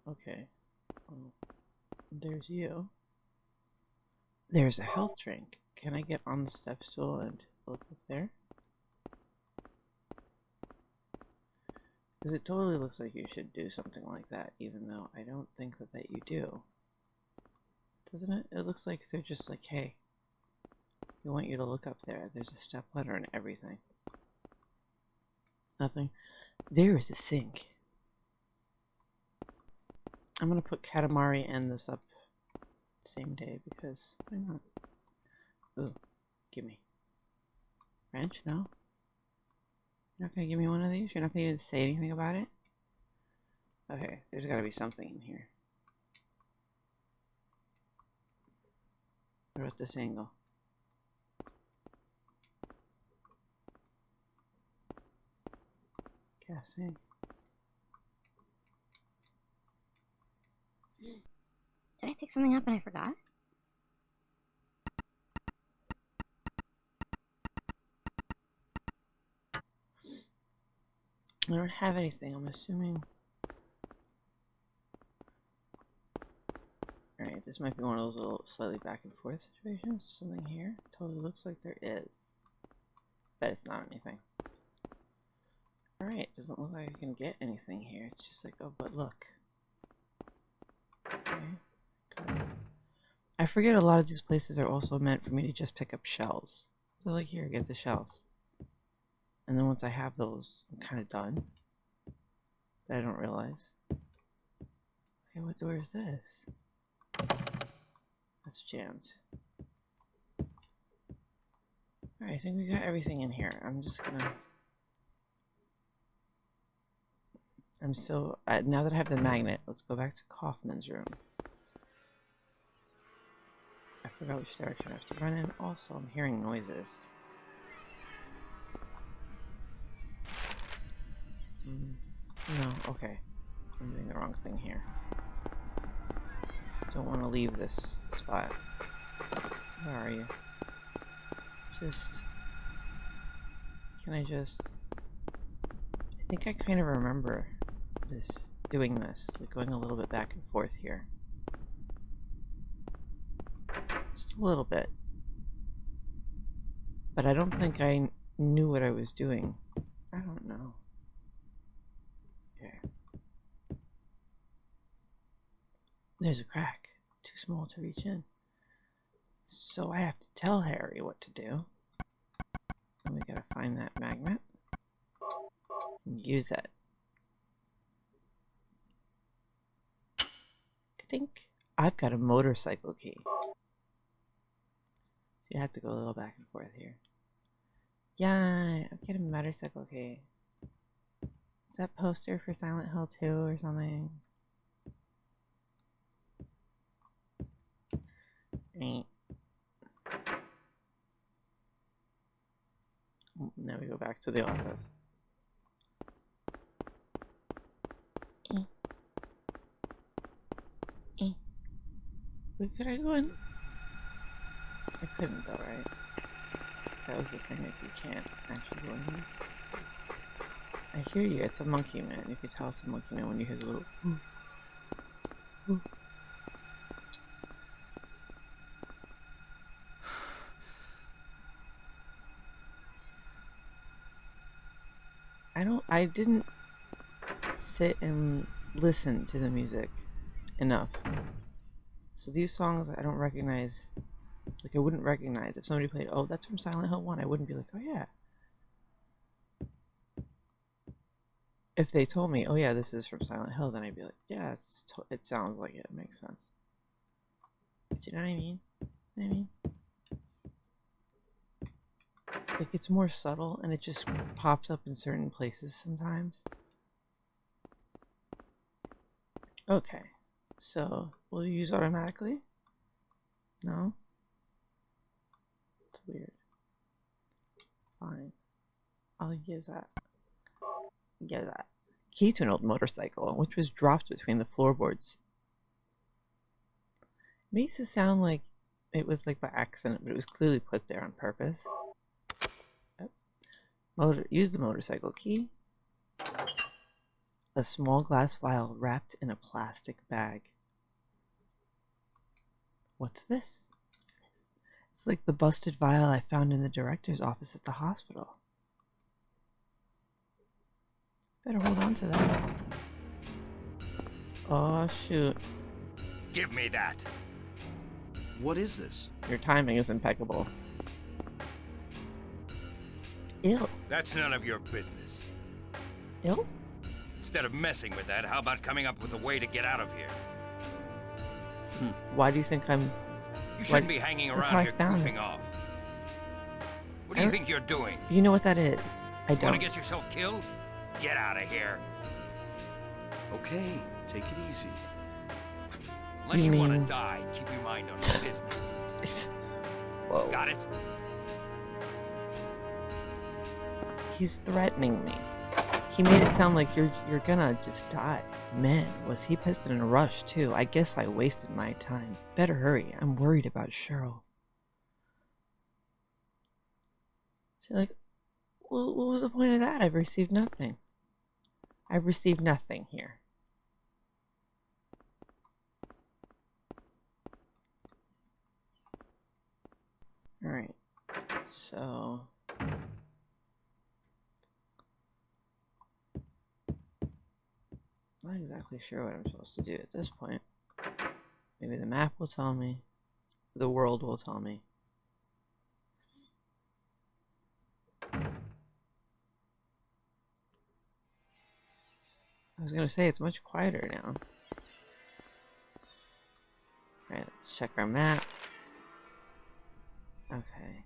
Okay. Well, there's you. There's a health drink. Can I get on the step stool and look up there? Because it totally looks like you should do something like that, even though I don't think that, that you do. Doesn't it? It looks like they're just like, hey, we want you to look up there. There's a step ladder and everything. Nothing. There is a sink. I'm gonna put Katamari and this up same day because why not? Ooh, give me. Wrench? No? You're not gonna give me one of these? You're not gonna even say anything about it? Okay, there's gotta be something in here. What about this angle? Guessing. Did I pick something up and I forgot? I don't have anything. I'm assuming. Alright, this might be one of those little slightly back and forth situations. Something here. Totally looks like there is. But it's not anything. Alright, doesn't look like I can get anything here. It's just like, oh, but look. Okay. Good. I forget a lot of these places are also meant for me to just pick up shells. So like here, get the shells. And then once I have those, I'm kind of done. But I don't realize. Okay, what door is this? That's jammed. Alright, I think we got everything in here. I'm just gonna... I'm so... Uh, now that I have the magnet, let's go back to Kaufman's room. Forgot which direction I have to run in. Also, I'm hearing noises. Mm, no, okay. I'm doing the wrong thing here. Don't want to leave this spot. Where are you? Just... Can I just... I think I kind of remember this, doing this, like going a little bit back and forth here. Just a little bit. But I don't think I knew what I was doing. I don't know. Okay. There's a crack. Too small to reach in. So I have to tell Harry what to do. And we gotta find that magnet. And use it. I think I've got a motorcycle key. You have to go a little back and forth here. Yeah, I'm getting a motorcycle Okay. Is that poster for Silent Hill 2 or something? Right. Now we go back to the office. Eh. Eh. Could I go in? I couldn't though, right? That was the thing, like you can't actually go in here. I hear you, it's a monkey man. You can tell it's a monkey man when you hear the little ooh. Ooh. [sighs] I don't I didn't sit and listen to the music enough. So these songs I don't recognize like I wouldn't recognize if somebody played oh that's from Silent Hill 1 I wouldn't be like oh yeah if they told me, oh yeah, this is from Silent Hill, then I'd be like, yeah, it sounds like it. it. makes sense. But you know what I mean? I mean? Like it's more subtle and it just pops up in certain places sometimes. Okay, so will you use automatically? No? Weird. Fine. I'll use that get that key to an old motorcycle, which was dropped between the floorboards. It makes it sound like it was like by accident, but it was clearly put there on purpose. Motor, use the motorcycle key. A small glass vial wrapped in a plastic bag. What's this? It's like the busted vial I found in the director's office at the hospital. Better hold on to that. Oh, shoot. Give me that. What is this? Your timing is impeccable. Ew. That's none of your business. Ew? Instead of messing with that, how about coming up with a way to get out of here? Hmm. Why do you think I'm... You shouldn't What- be hanging around here found goofing off. What do you think you're doing? You know what that is. I don't. Want to get yourself killed? Get out of here. Okay, take it easy. Unless You you, want to die, keep your mind on [laughs] your business. Whoa. Got it? He's threatening me. He made it sound like you're you're gonna just die. Man, was he pissed in a rush too. I guess I wasted my time. Better hurry. I'm worried about Cheryl. She's like, well, what was the point of that? I've received nothing. I've received nothing here. Alright. So Not exactly sure what I'm supposed to do at this point. Maybe the map will tell me. The world will tell me. I was gonna say it's much quieter now. Alright, let's check our map. Okay.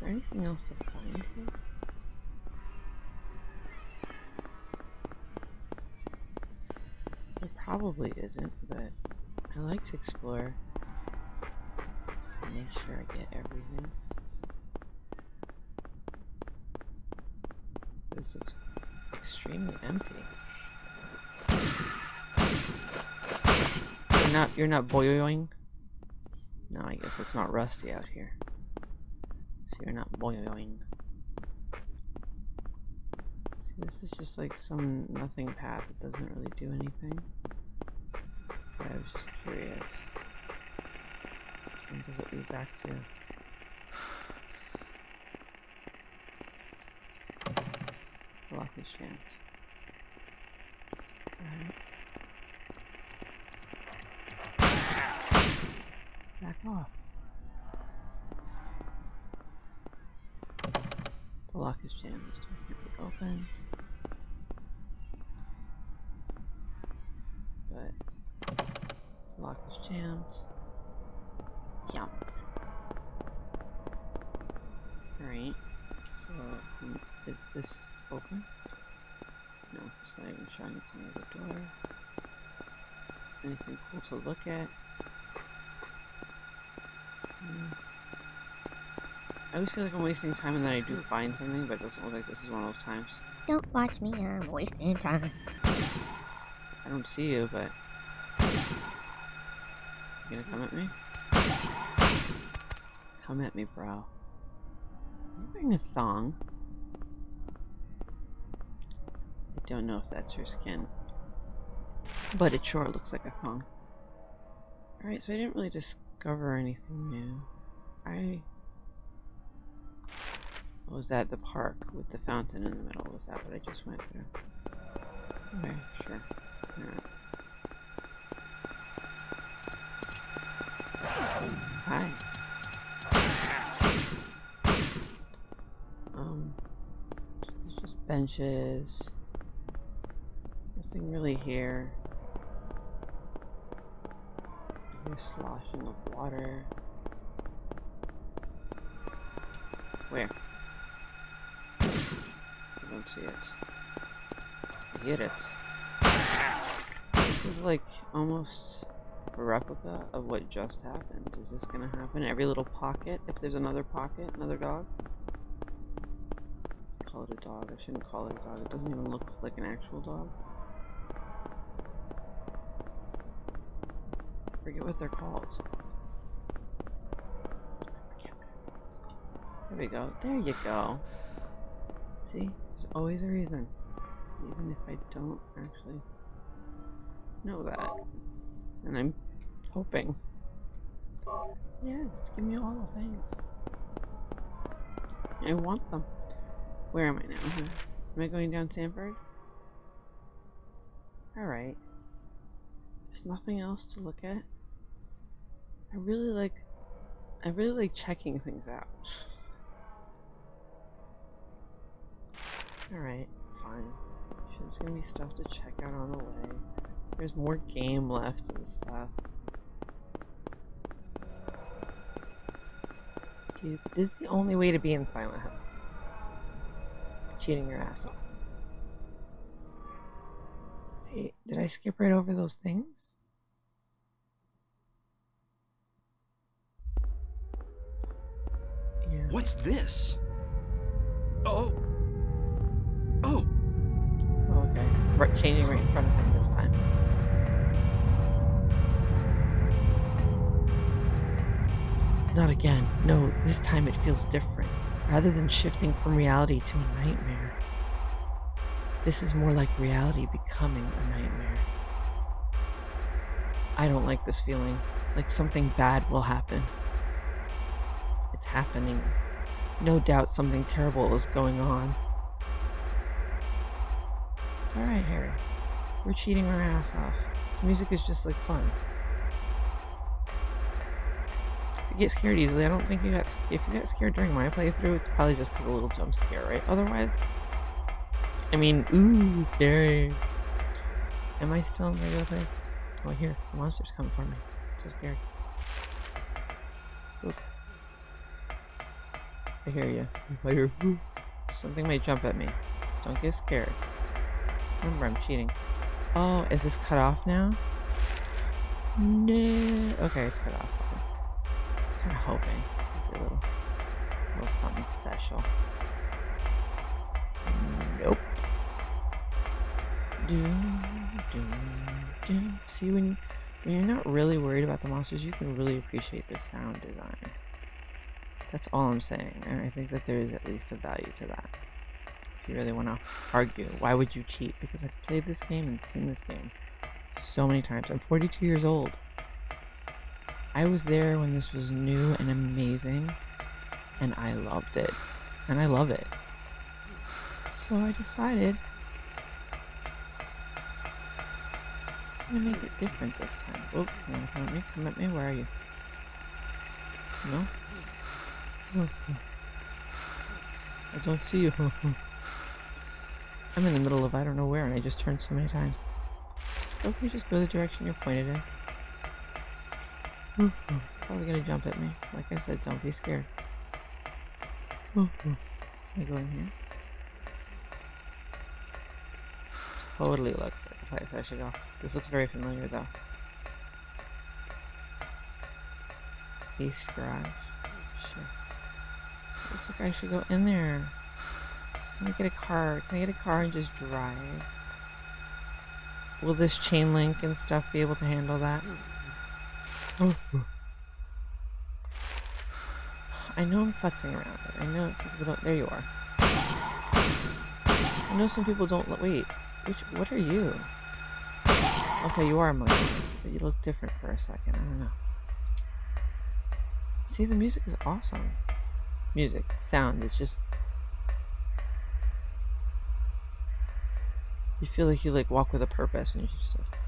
There anything else to find here? There probably isn't, but I like to explore. Just to make sure I get everything. This looks extremely empty. You're not you're not boiling? No, I guess it's not rusty out here. Not boiling. See, this is just like some nothing path that doesn't really do anything. But I was just curious. And does it lead back to? [sighs] Is jammed. Alright. Back off. Lock is jammed. This door can't be opened. But the lock is jammed. Jumped. Alright. So hmm, is this open? No, it's not even showing it to me the door. Anything cool to look at? Hmm. I always feel like I'm wasting time and then I do find something, but it doesn't look like this is one of those times. Don't watch me, I'm wasting time. I don't see you, but. You gonna come at me? Come at me, bro. You're wearing a thong. I don't know if that's her skin. But it sure looks like a thong. Alright, so I didn't really discover anything new. I. Was that the park with the fountain in the middle? Was that what I just went through? Okay, sure. Alright. Hi. Um, it's just benches. Nothing really here. Hear sloshing of water. See it. I hit it. This is like almost a replica of what just happened. Is this gonna happen? Every little pocket? If there's another pocket, another dog? Call it a dog. I shouldn't call it a dog. It doesn't even look like an actual dog. I forget what they're called. Forget what they're called. There we go. There you go. See? Always a reason. Even if I don't actually know that. And I'm hoping. Yes, give me all the things. I want them. Where am I now? Am I going down Sanford? Alright. There's nothing else to look at. I really like I really like checking things out. Alright, fine. There's gonna be stuff to check out on the way. There's more game left and stuff. Dude, this is the only way to be in Silent Hill. Cheating your ass off. Wait, did I skip right over those things? Yeah. What's this? Oh. Oh. Changing right in front of him this time. Not again. No, this time it feels different. Rather than shifting from reality to a nightmare, this is more like reality becoming a nightmare. I don't like this feeling. Like something bad will happen. It's happening. No doubt something terrible is going on. It's alright, Harry. We're cheating our ass off. This music is just like fun. If you get scared easily, I don't think you got. If you got scared during my playthrough, it's probably just because a little jump scare, right? Otherwise, I mean, ooh, scary. Am I still in the regular place? Oh, here, the monster's coming for me. So scared. Oop. I hear you. I hear. Ooh. Something may jump at me. Don't get scared. Remember, I'm cheating. Oh, is this cut off now? No. Okay, it's cut off. Okay. Kind of hoping. A little, a little something special. Nope. Do, do, do. See, when, when you're not really worried about the monsters, you can really appreciate the sound design. That's all I'm saying, and I think that there is at least a value to that if you really want to argue. Why would you cheat? Because I've played this game and seen this game so many times. I'm 42 years old. I was there when this was new and amazing, and I loved it. And I love it. So I decided I'm gonna make it different this time. Oh, come on, come at me, come at me, where are you? No? [laughs] I don't see you. [laughs] I'm in the middle of I don't know where and I just turned so many times. Just go, okay, just go the direction you're pointed in. Mm-hmm. Probably gonna jump at me. Like I said, don't be scared. Mm-hmm. Can I go in here? Totally looks like a place I should go. This looks very familiar though. East garage. Sure. Looks like I should go in there. Can I get a car? Can I get a car and just drive? Will this chain link and stuff be able to handle that? [sighs] I know I'm futzing around, I know some people don't. There you are. I know some people don't. Wait, which? What are you? Okay, you are a monkey, but you look different for a second. I don't know. See, the music is awesome. Music, sound, it's just you feel like you like walk with a purpose and you just like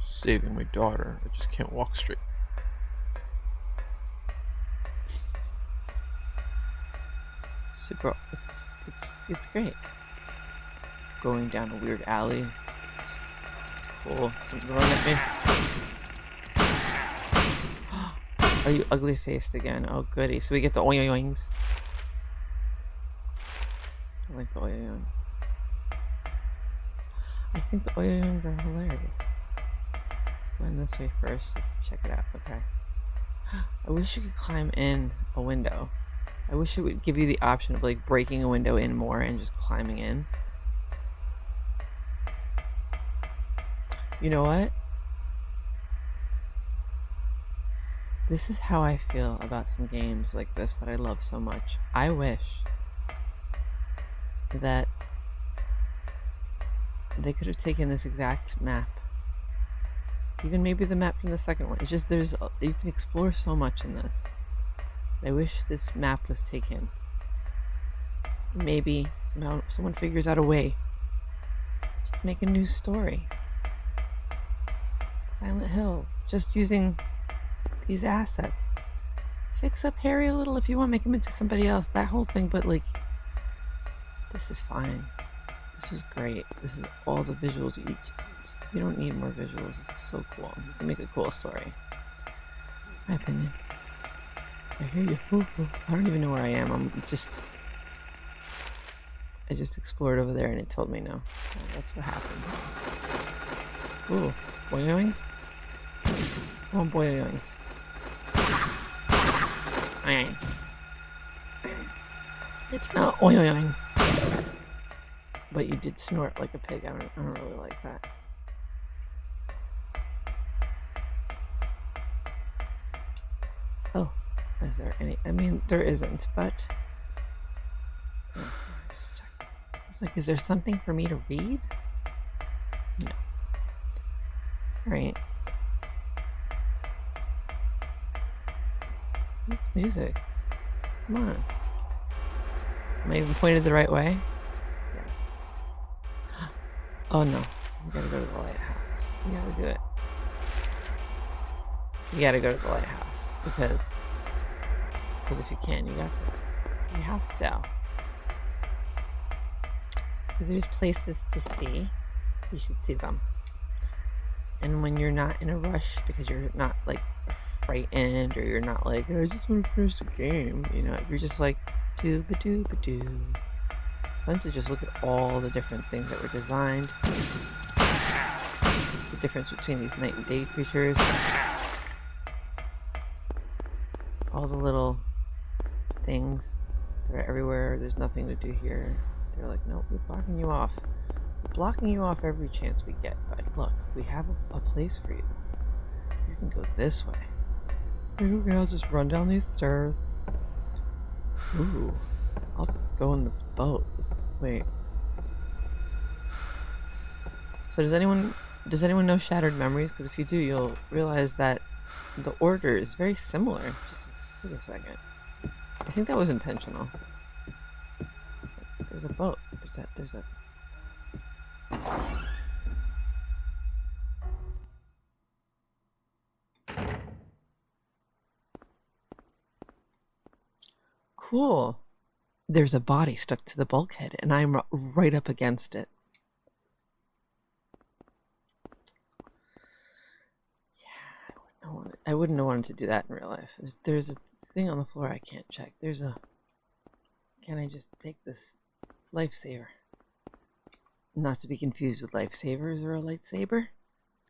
saving my daughter. I just can't walk straight. Super, it's, it's, it's great. Going down a weird alley. It's, it's cool. Something running at me. [gasps] Are you ugly faced again? Oh goody. So we get the oyoings. I like the oyoings. I think the oyoings are hilarious. Going this way first just to check it out. Okay. I wish you could climb in a window. I wish it would give you the option of like breaking a window in more and just climbing in. You know what? This is how I feel about some games like this that I love so much. I wish that they could have taken this exact map. Even maybe the map from the second one. It's just there's you can explore so much in this. I wish this map was taken. Maybe somehow someone figures out a way. Just make a new story. Silent Hill just using these assets. Fix up Harry a little if you want, make him into somebody else. That whole thing, but like, this is fine. This was great. This is all the visuals you. Just, you don't need more visuals. It's so cool. You can make a cool story. My opinion. I hear you. I don't even know where I am. I'm just. I just explored over there and it told me no. That's what happened. Ooh, boyoings? Oh, boyoings. It's not oyoing. But you did snort like a pig. I don't, I don't really like that. Oh, is there any? I mean, there isn't, but. Oh. I was like, is there something for me to read? No. Alright. This music. Come on. Am I even pointed the right way? Yes. Oh no. You gotta go to the lighthouse. You gotta do it. You gotta go to the lighthouse. Because because if you can, you got to. You have to. Because there's places to see. You should see them. And when you're not in a rush because you're not like frightened or you're not like, I just want to finish the game, you know, you're just like, doo ba doo. It's fun to just look at all the different things that were designed. The difference between these night and day creatures. All the little things that are everywhere. There's nothing to do here. They're like, nope, we're blocking you off. We're blocking you off every chance we get. But look, we have a, a place for you. You can go this way. Okay, I'll just run down these stairs. Ooh, I'll just go in this boat. Wait. So does anyone does anyone know Shattered Memories? Because if you do, you'll realize that the order is very similar. Just wait a second. I think that was intentional. There's a boat. There's that. There's a. Cool. There's a body stuck to the bulkhead, and I'm right up against it. Yeah, I wouldn't, I wouldn't have wanted to do that in real life. There's, there's a thing on the floor I can't check. There's a. Can I just take this lifesaver? Not to be confused with lifesavers or a lightsaber.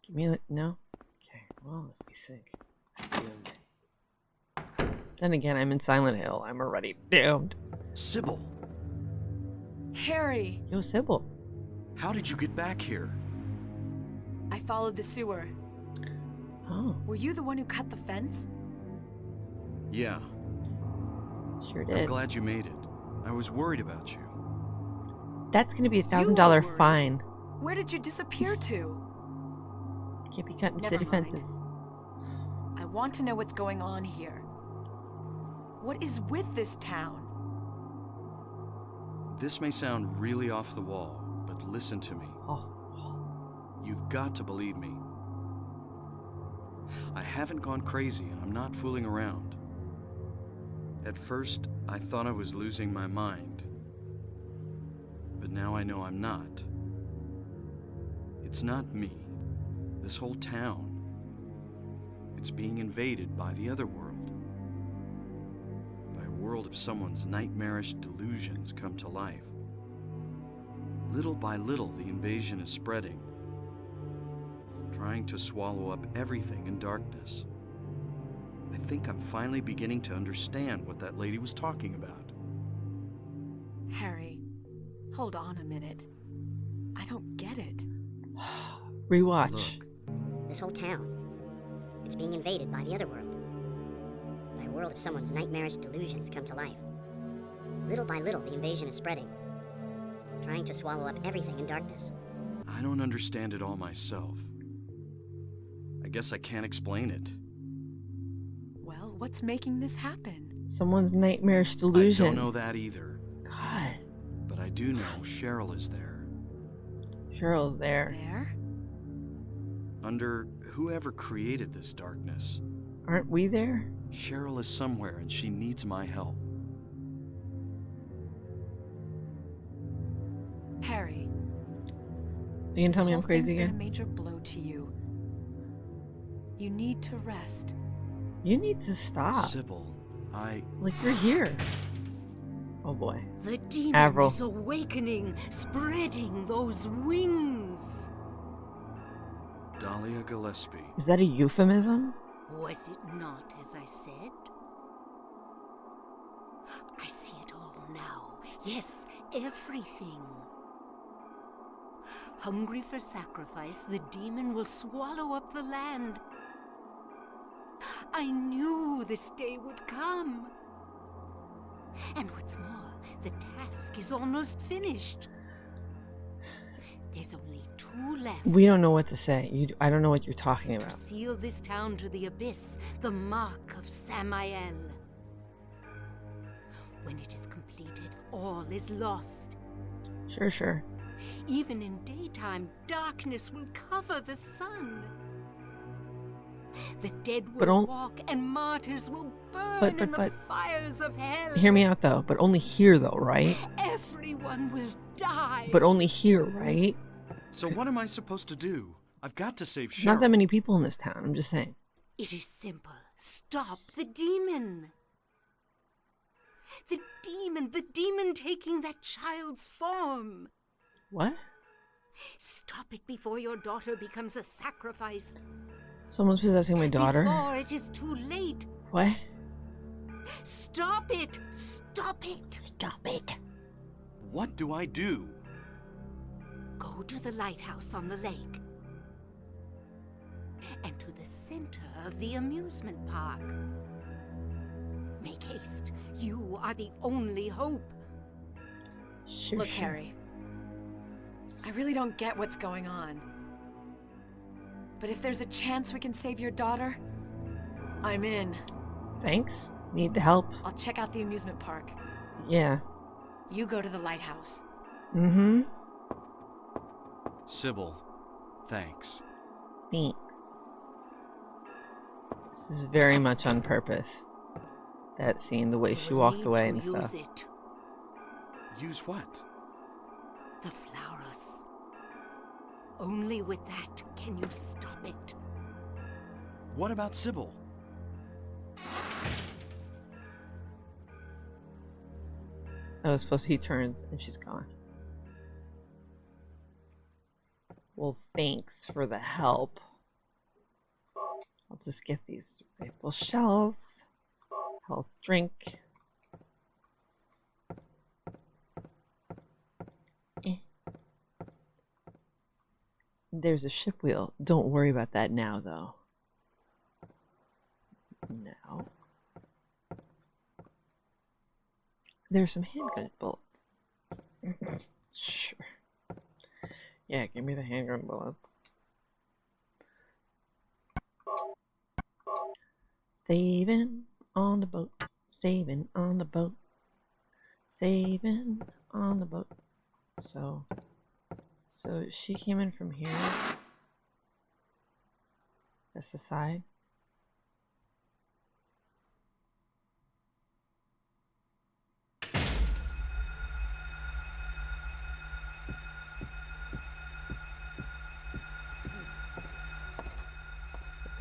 Give me a no. Okay. Well, if we sink, I'm doomed. Then again, I'm in Silent Hill. I'm already doomed. Cybil, Harry! Yo, Cybil. how did you get back here? I followed the sewer. Oh, Were you the one who cut the fence? Yeah, sure did. I'm glad you made it. I was worried about you. That's gonna be a thousand dollar fine. Where did you disappear to? Can't be cut into the Never mind. defenses. I want to know what's going on here. What is with this town? This may sound really off the wall, but listen to me. Oh, You've got to believe me. I haven't gone crazy and I'm not fooling around. At first, I thought I was losing my mind. But now I know I'm not. It's not me. This whole town. It's being invaded by the other world. By a world of someone's nightmarish delusions come to life. Little by little, the invasion is spreading trying to swallow up everything in darkness. I think I'm finally beginning to understand what that lady was talking about. Harry, hold on a minute. I don't get it. [sighs] rewatch. Look, This whole town. It's being invaded by the other world. By a world of someone's nightmarish delusions come to life. Little by little, the invasion is spreading. Trying to swallow up everything in darkness. I don't understand it all myself. I guess I can't explain it. Well, what's making this happen? Someone's nightmarish delusion. I don't know that either, God, but I do know Cheryl is there. Cheryl's there. There? Under whoever created this darkness, Aren't we there? Cheryl is somewhere and she needs my help. Harry. You can tell me I'm crazy thing's been again? a major blow to you. You need to rest. You need to stop. Cybil, I. Like, you're here. Oh boy. The demon Avril. is awakening, spreading those wings. Dahlia Gillespie. Is that a euphemism? Was it not as I said? I see it all now. Yes, everything. Hungry for sacrifice, the demon will swallow up the land. I knew this day would come. And what's more, the task is almost finished. There's only two left. We don't know what to say. You, I don't know what you're talking To about. seal this town to the abyss, the mark of Samael. When it is completed, all is lost. Sure, sure. Even in daytime, darkness will cover the sun. The dead will But walk and martyrs will burn But- but- in the but- fires of hell. Hear me out though, but only here though, right? Everyone will die. But only here, right? So what am I supposed to do? I've got to save Cheryl. Not that many people in this town. I'm just saying. It is simple. Stop the demon. The demon, the demon taking that child's form. What? Stop it before your daughter becomes a sacrifice. Someone's possessing my daughter. Before it is too late. What? Stop it! Stop it! Stop it. What do I do? Go to the lighthouse on the lake. And to the center of the amusement park. Make haste. You are the only hope. Sure, Look, sure. Harry. I really don't get what's going on. But if there's a chance we can save your daughter, I'm in. Thanks. Need the help. I'll check out the amusement park. Yeah. You go to the lighthouse. Mm-hmm. Cybil, thanks. Thanks. This is very much on purpose. That scene, the way she walked away to and use stuff. It. Use what? The flowers. Only with that can you stop it. What about Cybil? I was supposed to he turns and she's gone. Well, thanks for the help. I'll just get these rifle shells. Health drink. Eh. There's a ship wheel. Don't worry about that now, though. Now. There's some handgun bullets. [laughs] sure. Yeah, give me the handgun bullets. Saving on the boat. Saving on the boat. Saving on the boat. So, so she came in from here. That's the side.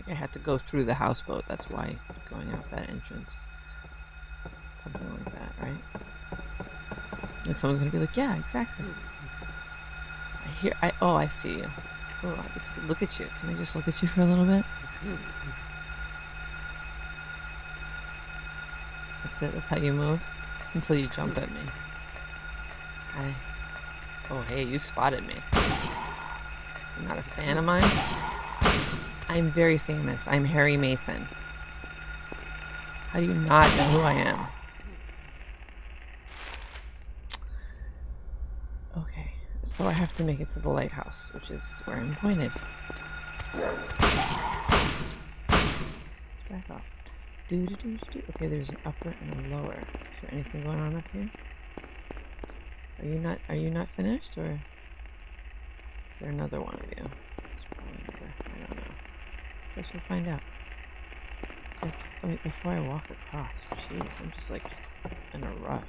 I I had to go through the houseboat. That's why going out that entrance. Something like that, right? Like someone's gonna be like, yeah, exactly. I hear. I oh, I see you. Oh, I look at you. Can I just look at you for a little bit? That's it. That's how you move until you jump at me. Hi. Oh, hey, you spotted me. You're not a fan of mine? I'm very famous. I'm Harry Mason. How do you not know who I am? Okay, so I have to make it to the lighthouse, which is where I'm pointed. Let's back off. Okay, there's an upper and a lower. Is there anything going on up here? Are you not? Are you not finished, or is there another one of you? There's probably another. I don't know. Guess we'll find out. It's wait before I walk across. Jeez, I'm just like in a rush.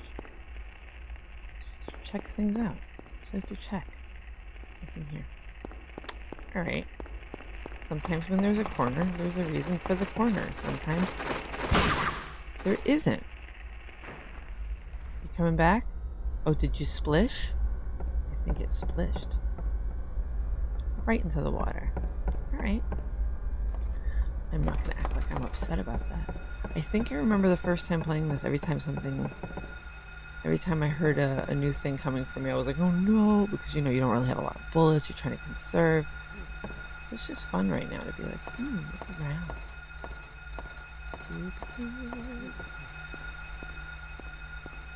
Check things out. Just like to check. What's in here? Alright. Sometimes when there's a corner, there's a reason for the corner. Sometimes there isn't. You coming back? Oh, did you splish? I think it splished. Right into the water. Alright. I'm not gonna act like I'm upset about that. I think I remember the first time playing this, every time something every time I heard a, a, new thing coming from me, I was like, oh no, because you know, you don't really have a lot of bullets, you're trying to conserve. So it's just fun right now to be like, hmm, look around. Is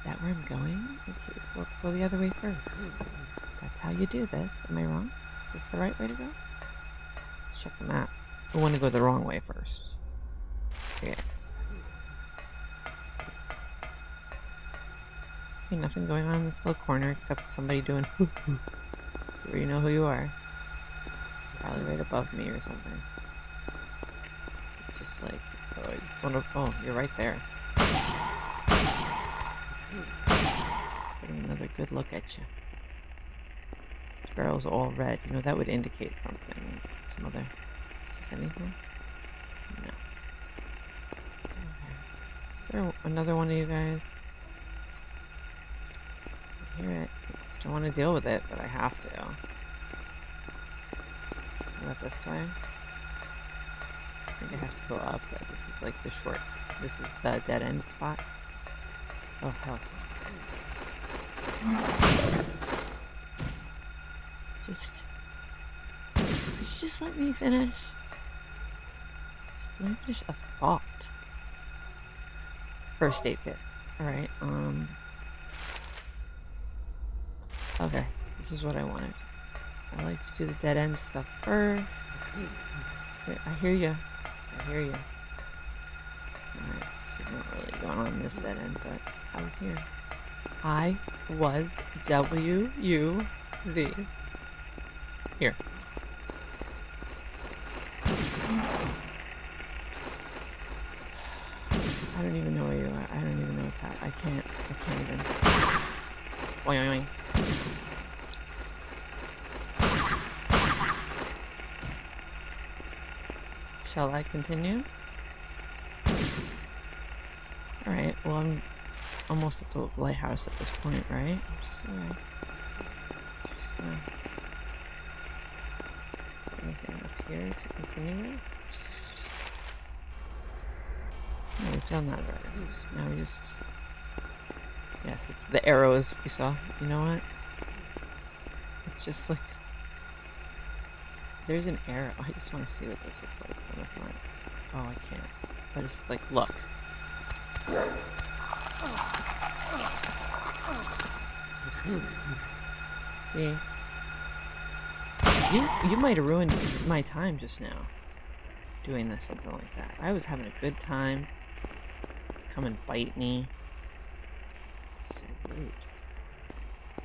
that where I'm going? Okay, so let's go the other way first. That's how you do this. Am I wrong? Is this the right way to go? Let's check the map. I want to go the wrong way first. Yeah. Okay, nothing going on in this little corner except somebody doing [laughs] where you know who you are. Probably right above me or something. Just like, oh, it's want to, oh, you're right there. Another good look at you. This barrel's all red. You know, that would indicate something. Some other, is this anything? No. Okay. Is there another one of you guys? I hear it. I just don't want to deal with it, but I have to. What this way? I think I have to go up, but this is like the short. This is the dead end spot. Oh hell. Just. Just let me finish? Let finish a thought. First aid kit. Alright, um. Okay, this is what I wanted. I like to do the dead end stuff first. I hear you. I hear you. Alright, so not really going on this dead end, but I was here. I was W U Z. Here. I don't even know where you are. I don't even know what's happening. I can't. I can't even. Oing, oing, oing. Shall I continue? Alright, well I'm almost at the lighthouse at this point, right? I'm just gonna... Just gonna... Anything up here to continue with? Just... We've done that already. Now we just... Yes, it's the arrows we saw. You know what? It's just like... There's an arrow. I just want to see what this looks like from the front. Oh, I can't. But it's like, look. See? You you might have ruined my time just now. Doing this, something like that. I was having a good time. Come and bite me. So rude.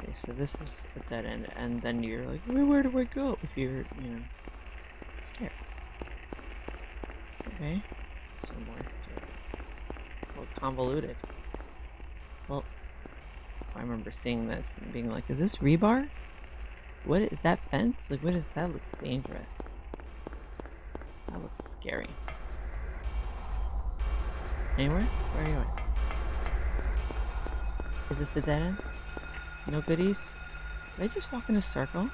Okay, so this is a dead end, and then you're like, where, where do I go? If you're, you know, stairs. Okay, so more stairs. Well, convoluted. Well, I remember seeing this and being like, is this rebar? What is that fence? Like, what is that? Looks dangerous. That looks scary. Anywhere? Where are you at? Is this the dead end? No goodies? Did I just walk in a circle?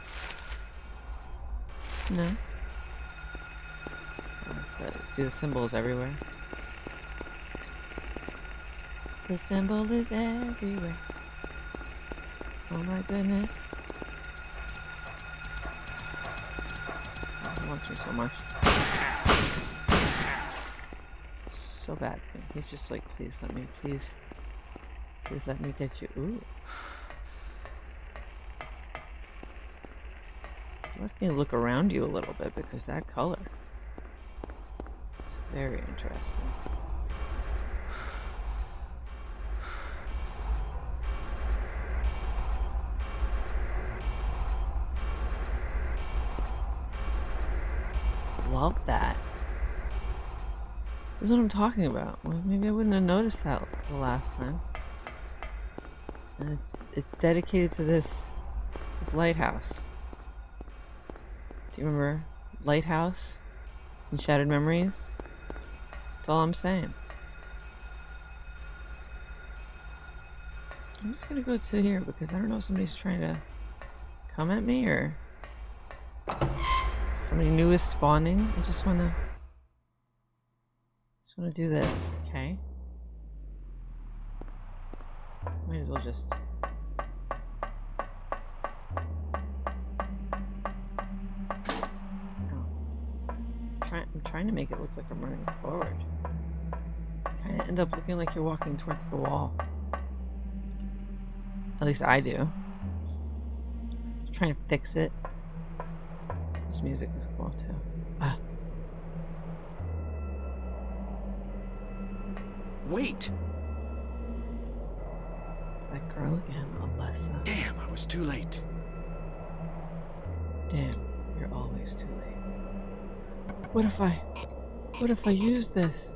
No. Oh, see the symbols everywhere. The symbol is everywhere. Oh my goodness. Oh, he wants me so much. So bad. He's just like, please let me, please. Please let me get you. Ooh. Let me look around you a little bit because that color it's very interesting. Love that. This is what I'm talking about. Well, maybe I wouldn't have noticed that the last time. And it's it's dedicated to this this lighthouse. Do you remember Lighthouse and Shattered Memories? That's all I'm saying. I'm just gonna go to here because I don't know if somebody's trying to come at me or somebody new is spawning. I just wanna just wanna do this, okay? Might as well just trying I'm trying to make it look like I'm running forward. Kinda end up looking like you're walking towards the wall. At least I do. Just trying to fix it. This music is cool too. Ah. Wait! It's that girl again, Alessa. Damn, I was too late. Damn, you're always too late. What if I... What if I use this?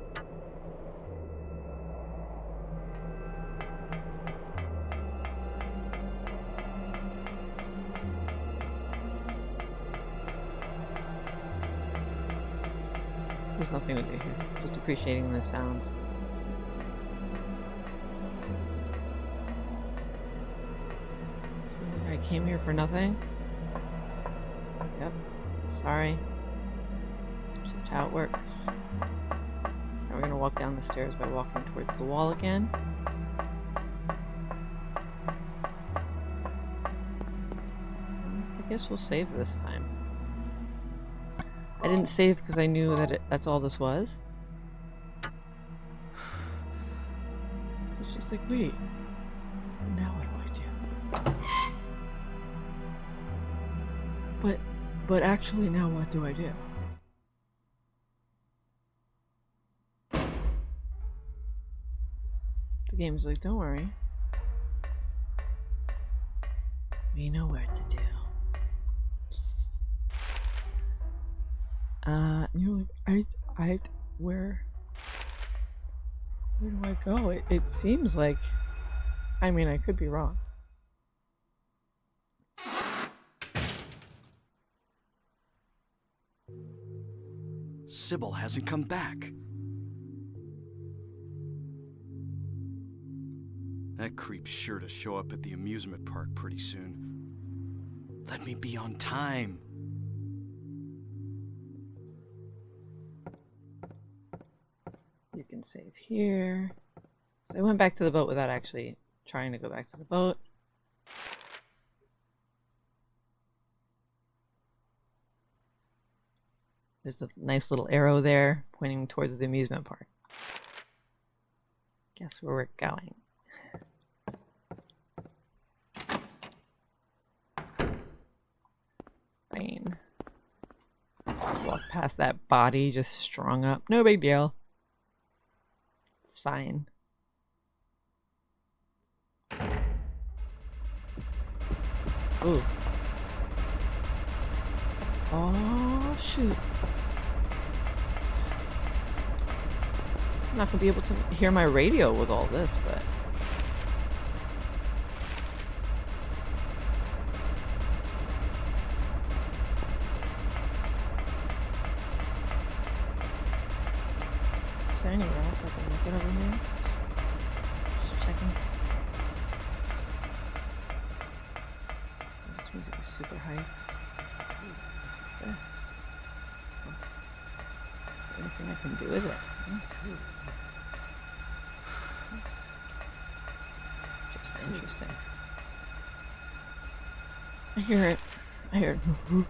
There's nothing to do here. Just appreciating the sounds. Came here for nothing? Yep. Sorry. Just how it works. Now we're gonna walk down the stairs by walking towards the wall again. I guess we'll save this time. I didn't save because I knew that it, that's all this was. So it's just like, wait, But, actually now what do I do? The game's like, don't worry. We know where to do. Uh, you're like, I, I, where, where do I go? It, it seems like, I mean, I could be wrong. Cybil hasn't come back. That creep's sure to show up at the amusement park pretty soon. Let me be on time. You can save here. So I went back to the boat without actually trying to go back to the boat. There's a nice little arrow there pointing towards the amusement park. Guess where we're going. Fine. Walk past that body just strung up. No big deal. It's fine. Ooh. Oh, shoot. I'm not gonna be able to hear my radio with all this, but... Is there anywhere else I can look at over here? Just, just checking. This music is super hype. What's this? Is there anything I can do with it? Just hmm. interesting. I hear it. I hear it. [laughs]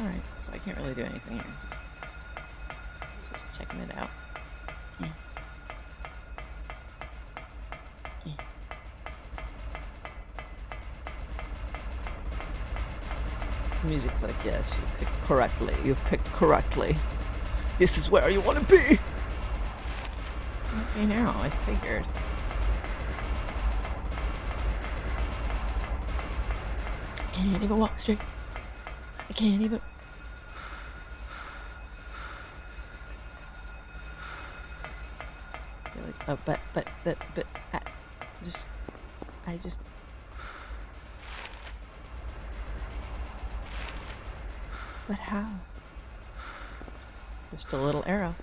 Alright, so I can't really do anything here. Just, just checking it out. Yeah. Yeah. The music's like, yes, you picked correctly. You've picked correctly. This is where you want to be. Okay, now I figured. I can't even walk straight. I can't even. Oh, but, but, but, but, I just, I just. But how? Just a little arrow.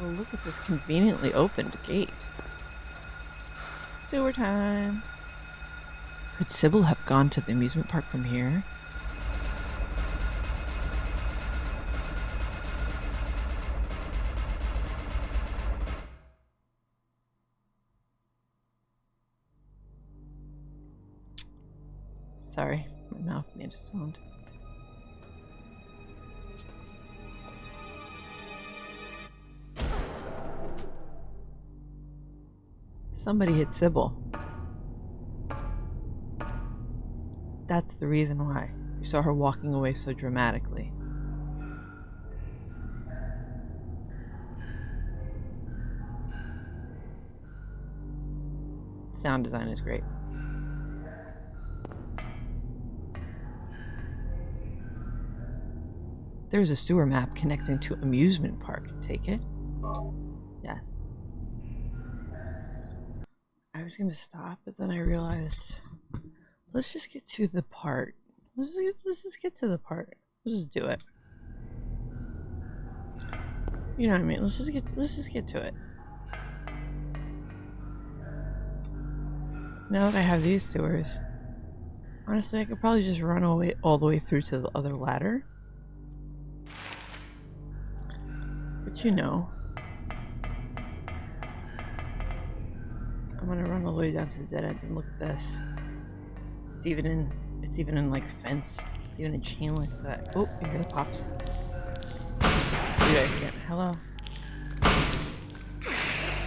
Well, look at this conveniently opened gate. Sewer time. Could Cybil have gone to the amusement park from here? Sorry, my mouth made a sound. Somebody hit Cybil. That's the reason why. You saw her walking away so dramatically. Sound design is great. There's a sewer map connecting to amusement park. Take it? Yes. I was gonna stop, but then I realized let's just get to the part. Let's just get, let's just get to the part. Let's just do it. You know what I mean? Let's just get let's just get to it. Now that I have these sewers, honestly, I could probably just run away all the way through to the other ladder. But you know, I'm gonna run all the way down to the dead ends and look at this. It's even in it's even in like fence. It's even in chain link that. Oh, hear the pops. Guys again. Hello.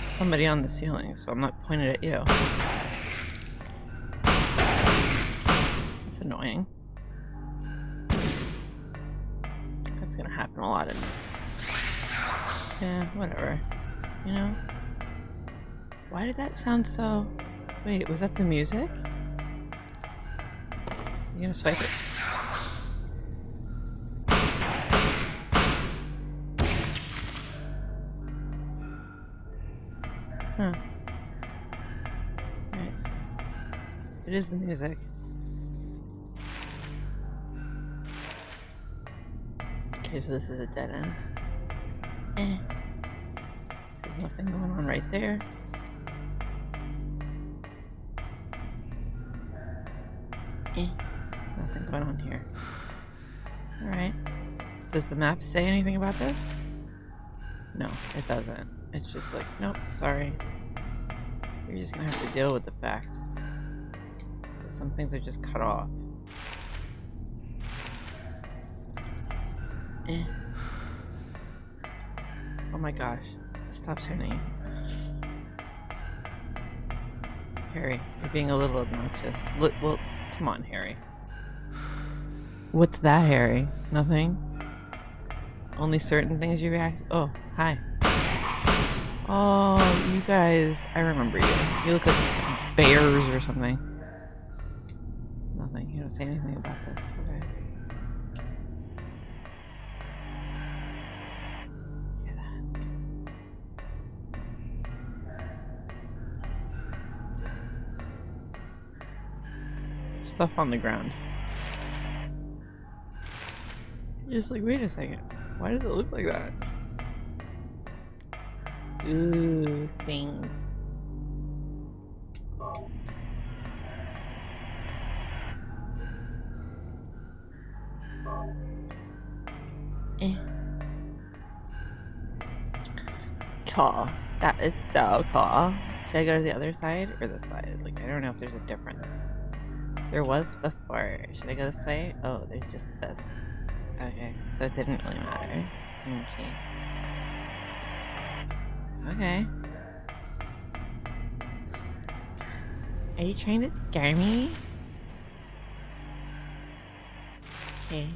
Somebody on the ceiling, so I'm not pointed at you. That's annoying. That's gonna happen a lot in Yeah, whatever. You know? Why did that sound so Wait, was that the music? You gonna swipe it? Huh. Nice. It is the music. Okay, so this is a dead end. Eh. There's nothing going on right there. Eh. Nothing going on here. Alright. Does the map say anything about this? No, it doesn't. It's just like, nope, sorry. You're just gonna have to deal with the fact that some things are just cut off. Eh. Oh my gosh. Stop turning. Harry, you're being a little obnoxious. Look, well, come on, Harry. What's that, Harry? Nothing? Only certain things you react- Oh, hi. Oh, you guys, I remember you. You look like bears or something. Nothing. You don't say anything about this. Okay. Stuff on the ground. You're just like, wait a second. Why does it look like that? Ooh, things. Eh. Cool. That is so cool. Should I go to the other side or this side? Like, I don't know if there's a difference. There was before. Should I go this way? Oh, there's just this. Okay, so it didn't really matter. Okay. Okay. Are you trying to scare me? Okay.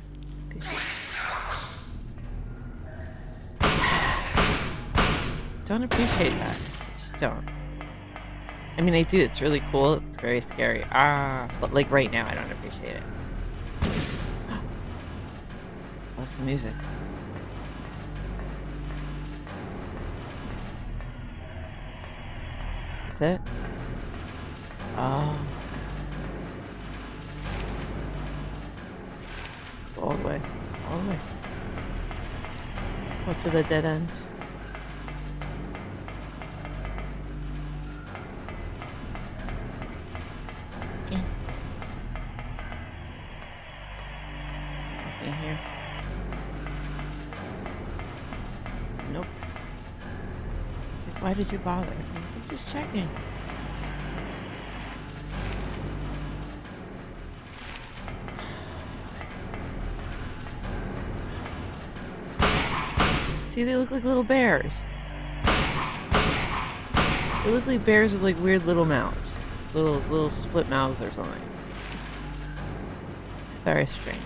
Don't appreciate that. Just don't. I mean, I do. It's really cool. It's very scary. Ah, but like right now, I don't appreciate it. [gasps] What's the music? That's it? Oh. Let's go all the way. All the way. Go to the dead ends. Did you bother? I'm just checking. See, they look like little bears. They look like bears with like weird little mouths. Little little split mouths or something. It's very strange.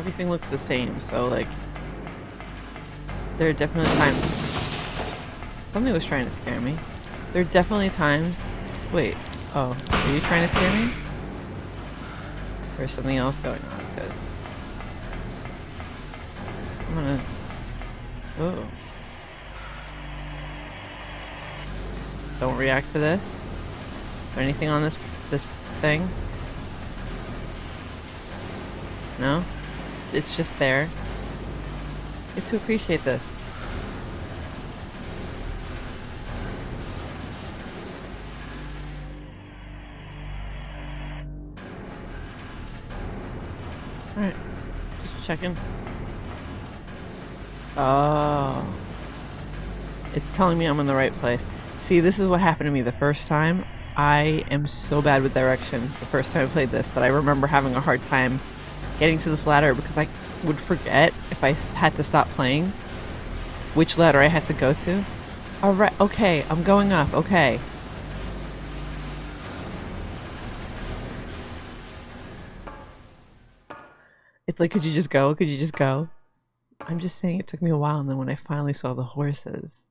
Everything looks the same, so like there are definitely times something was trying to scare me. There are definitely times wait, oh, are you trying to scare me? There's something else going on because I'm gonna. Oh. Just don't react to this. Is there anything on this this thing? No. It's just there. Get to appreciate this. Alright. Just checking. Oh. It's telling me I'm in the right place. See, this is what happened to me the first time. I am so bad with direction the first time I played this that I remember having a hard time getting to this ladder because I would forget if I had to stop playing which ladder I had to go to. Alright, okay, I'm going up, okay. It's like, could you just go? Could you just go? I'm just saying it took me a while, and then when I finally saw the horses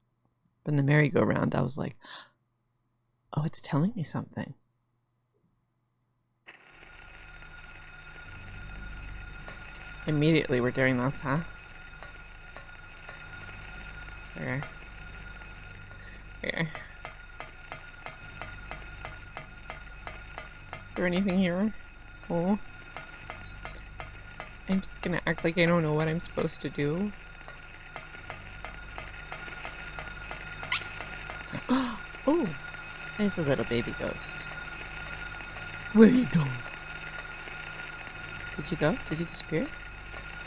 from the merry-go-round, I was like, oh, it's telling me something. Immediately we're doing this, huh? Okay. Okay. Is there anything here? Oh. I'm just gonna act like I don't know what I'm supposed to do. [gasps] oh, there's a little baby ghost. Where you going? Did you go? Did you disappear?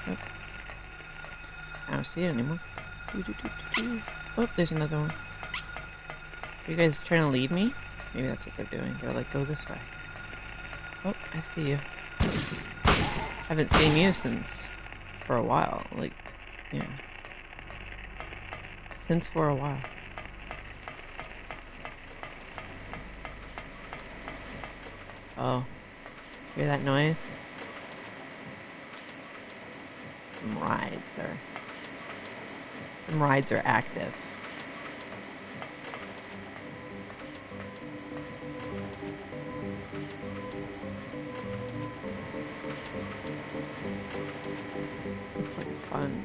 I don't see it anymore. Doo -doo -doo oh, there's another one. Are you guys trying to lead me? Maybe that's what they're doing. They're like, go this way. Oh, I see you haven't seen you since for a while. Like, yeah. Since for a while. Oh. Hear that noise? Some rides are... Some rides are active. Looks like fun.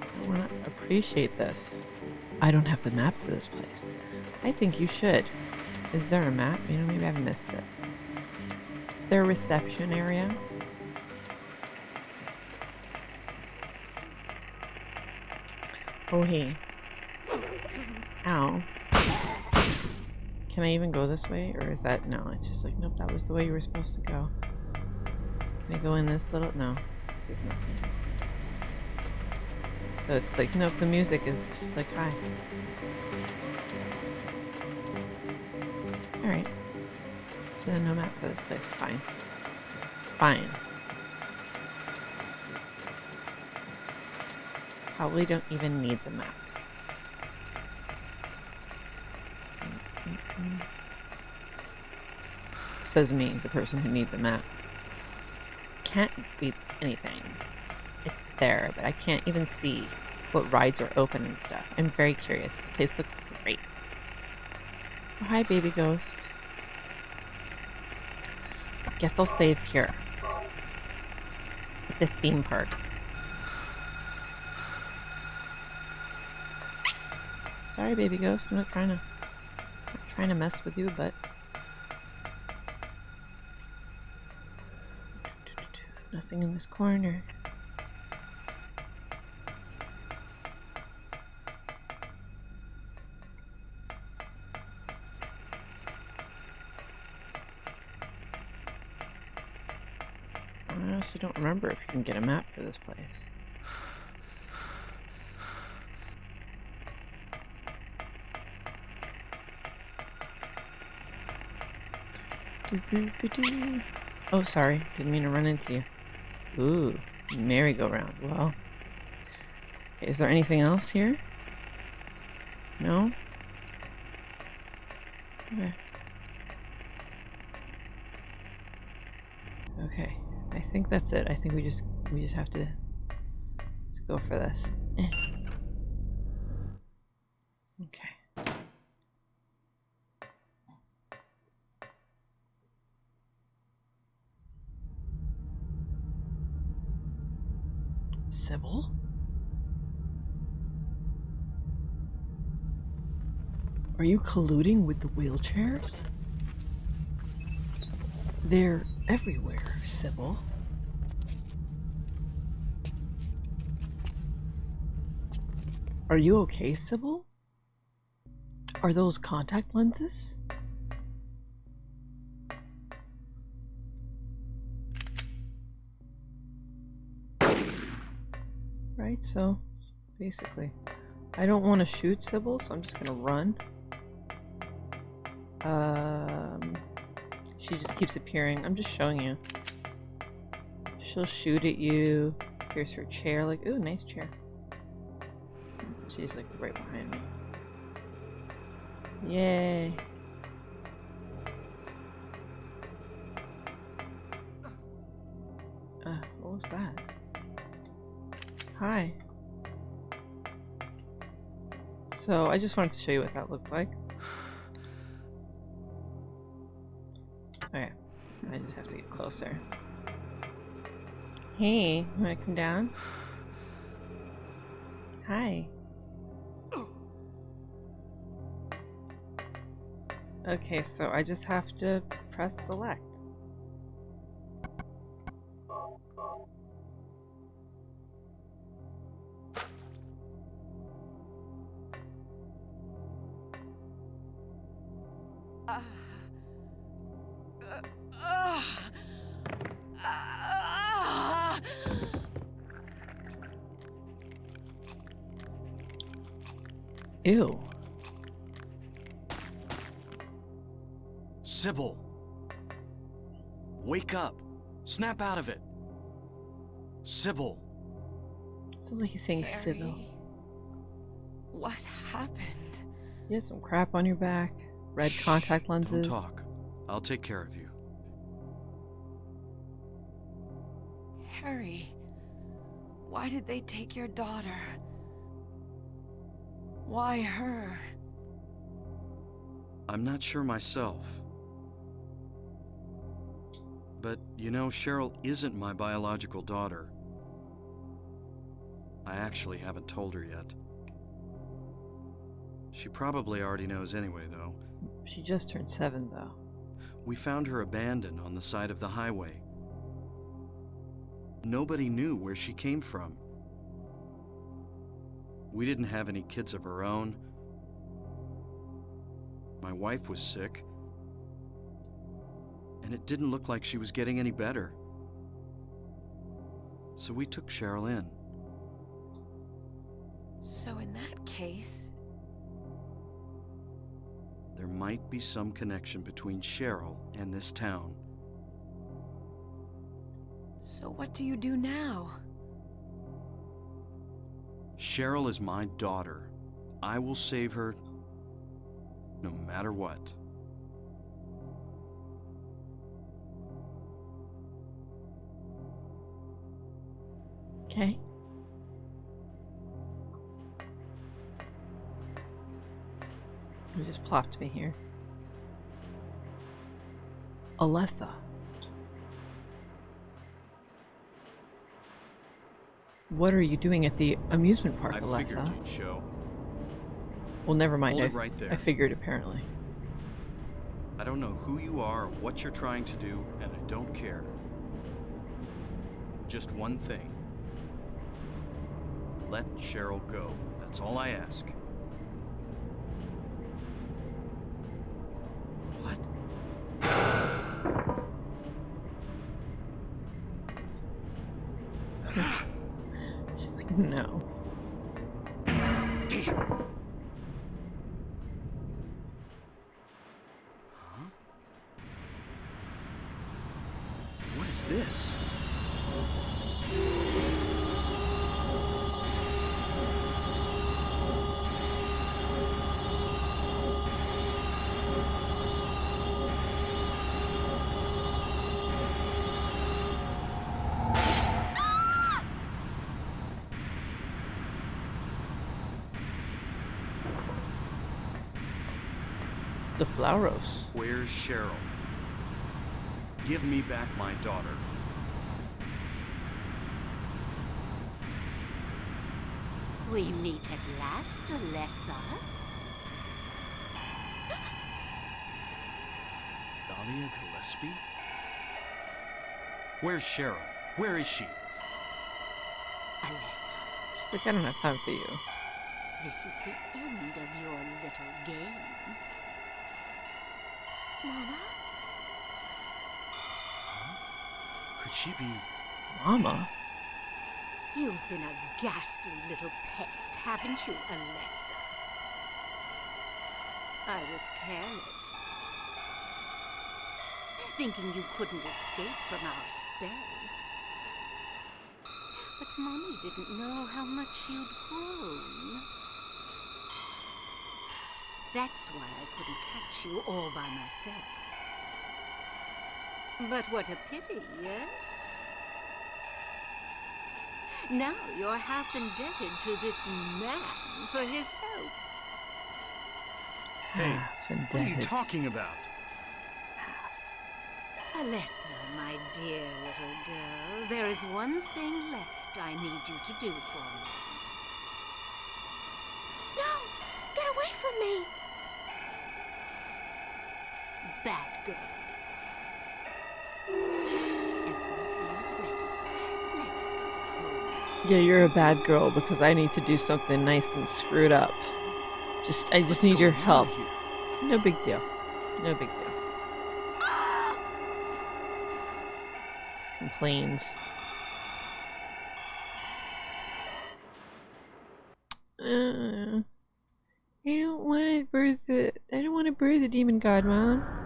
I want to appreciate this. I don't have the map for this place. I think you should. Is there a map? You know, maybe I've missed it. A reception area? Oh, hey. Ow. Can I even go this way? Or is that... No, it's just like, nope, that was the way you were supposed to go. Can I go in this little... No. This is nothing. So it's like, nope, the music is just like, hi. Alright. So then no map for this place. Fine. Fine. Probably don't even need the map. Says me, the person who needs a map. Can't beat anything. It's there, but I can't even see what rides are open and stuff. I'm very curious. This place looks great. Oh, hi, baby ghost. Guess I'll save here. At the theme park. Sorry, baby ghost. I'm not trying to, not trying to mess with you, but nothing in this corner. I honestly don't remember if you can get a map for this place. Oh, sorry. Didn't mean to run into you. Ooh, merry-go-round. Well, okay, is there anything else here? No? Okay. Okay, I think that's it. I think we just we just have to, go for this. Eh. Okay. Cybil? Are you colluding with the wheelchairs? They're everywhere, Cybil. Are you okay, Cybil? Are those contact lenses? Right, so basically, I don't want to shoot Cybil, so I'm just gonna run. Um, she just keeps appearing. I'm just showing you. She'll shoot at you. Here's her chair, like, ooh, nice chair. She's like right behind me. Yay. Uh, what was that? Hi. So, I just wanted to show you what that looked like. Okay, I just have to get closer. Hey, wanna come down? Hi. Okay, so I just have to press select. Snap out of it! Cybil! Sounds like he's saying civil. Harry, What happened? You had some crap on your back, red Shh, contact lenses. Don't talk. I'll take care of you. Harry, why did they take your daughter? Why her? I'm not sure myself. You know, Cheryl isn't my biological daughter. I actually haven't told her yet. She probably already knows anyway, though. She just turned seven, though. We found her abandoned on the side of the highway. Nobody knew where she came from. We didn't have any kids of our own. My wife was sick. And it didn't look like she was getting any better. So we took Cheryl in. So in that case, There might be some connection between Cheryl and this town. so what do you do now? Cheryl is my daughter. I will save her no matter what. Okay. You just plopped me here. Alessa. What are you doing at the amusement park, I Alessa? figured you'd show. Well, never mind. I, it right there. I figured apparently. I don't know who you are or what you're trying to do, and I don't care. Just one thing. Let Cheryl go. That's all I ask. The Flauros. Where's Cheryl? Give me back my daughter. We meet at last, Alessa. Dahlia Gillespie? Where's Cheryl? Where is she? Alessa, She's like, I don't have time for you. this is the end of your little game. Mama? Could she be... Mama? You've been a ghastly little pest, haven't you, Alessa? I was careless. Thinking you couldn't escape from our spell. But Mommy didn't know how much you'd grown. That's why I couldn't catch you all by myself. But what a pity, yes? Now you're half indebted to this man for his help. Hey, Half what are you talking about? Alessa, my dear little girl, there is one thing left I need you to do for me. No! Get away from me! Yeah, you're a bad girl because I need to do something nice and screwed up. Just, I just What's need your help. No big deal. No big deal. Just complains. Uh, I don't want to birth the. I don't want to birth the demon god, mom.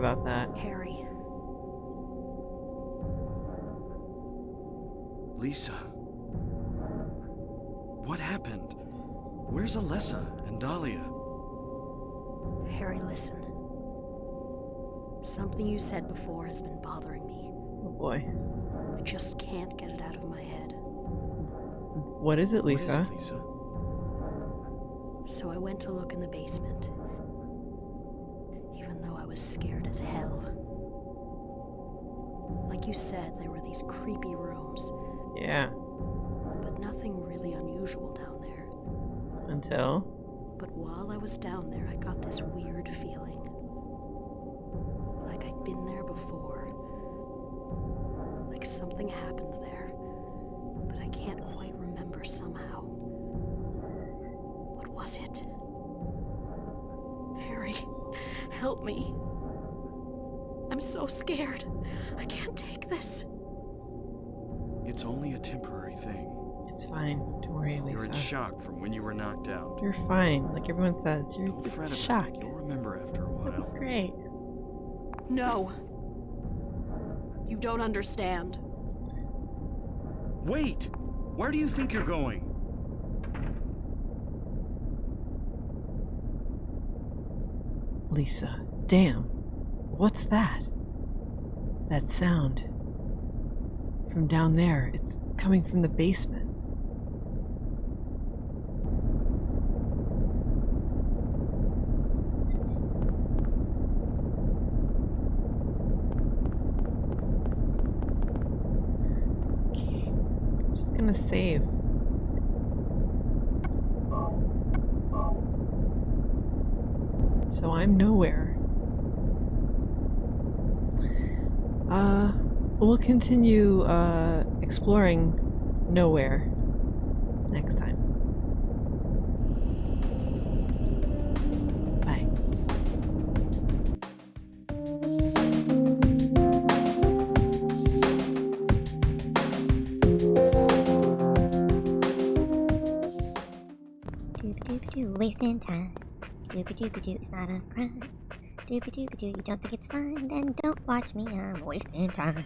About that. Harry, Lisa. What happened? Where's Alessa and Dahlia? Harry, listen. Something you said before has been bothering me. Oh boy. I just can't get it out of my head. What is it, What is Lisa? it, Lisa? So I went to look in the basement. Even though I was scared as hell. Like you said, there were these creepy rooms, Yeah. but nothing really unusual down there. Until. But while I was down there, I got this weird feeling. Like I'd been there before. Like something happened there. But I can't me. I'm so scared. I can't take this. It's only a temporary thing. It's fine. Don't worry, Lisa. You're in shock from when you were knocked out. You're fine. Like everyone says, you're Don't fret it's about shock. it. You'll remember after a It'll while. [laughs] great. No. You don't understand. Wait! Where do you think you're going? Lisa, damn. What's that? That sound from down there. It's coming from the basement. Okay, I'm just gonna save. So I'm nowhere. Uh, we'll continue uh, exploring nowhere next time. Bye. Doobie doobie doo, wasting time. Doobie doobie doo, it's not a crime. Doobie doobie doo, you don't think it's fine? Then don't watch me, I'm wasting time.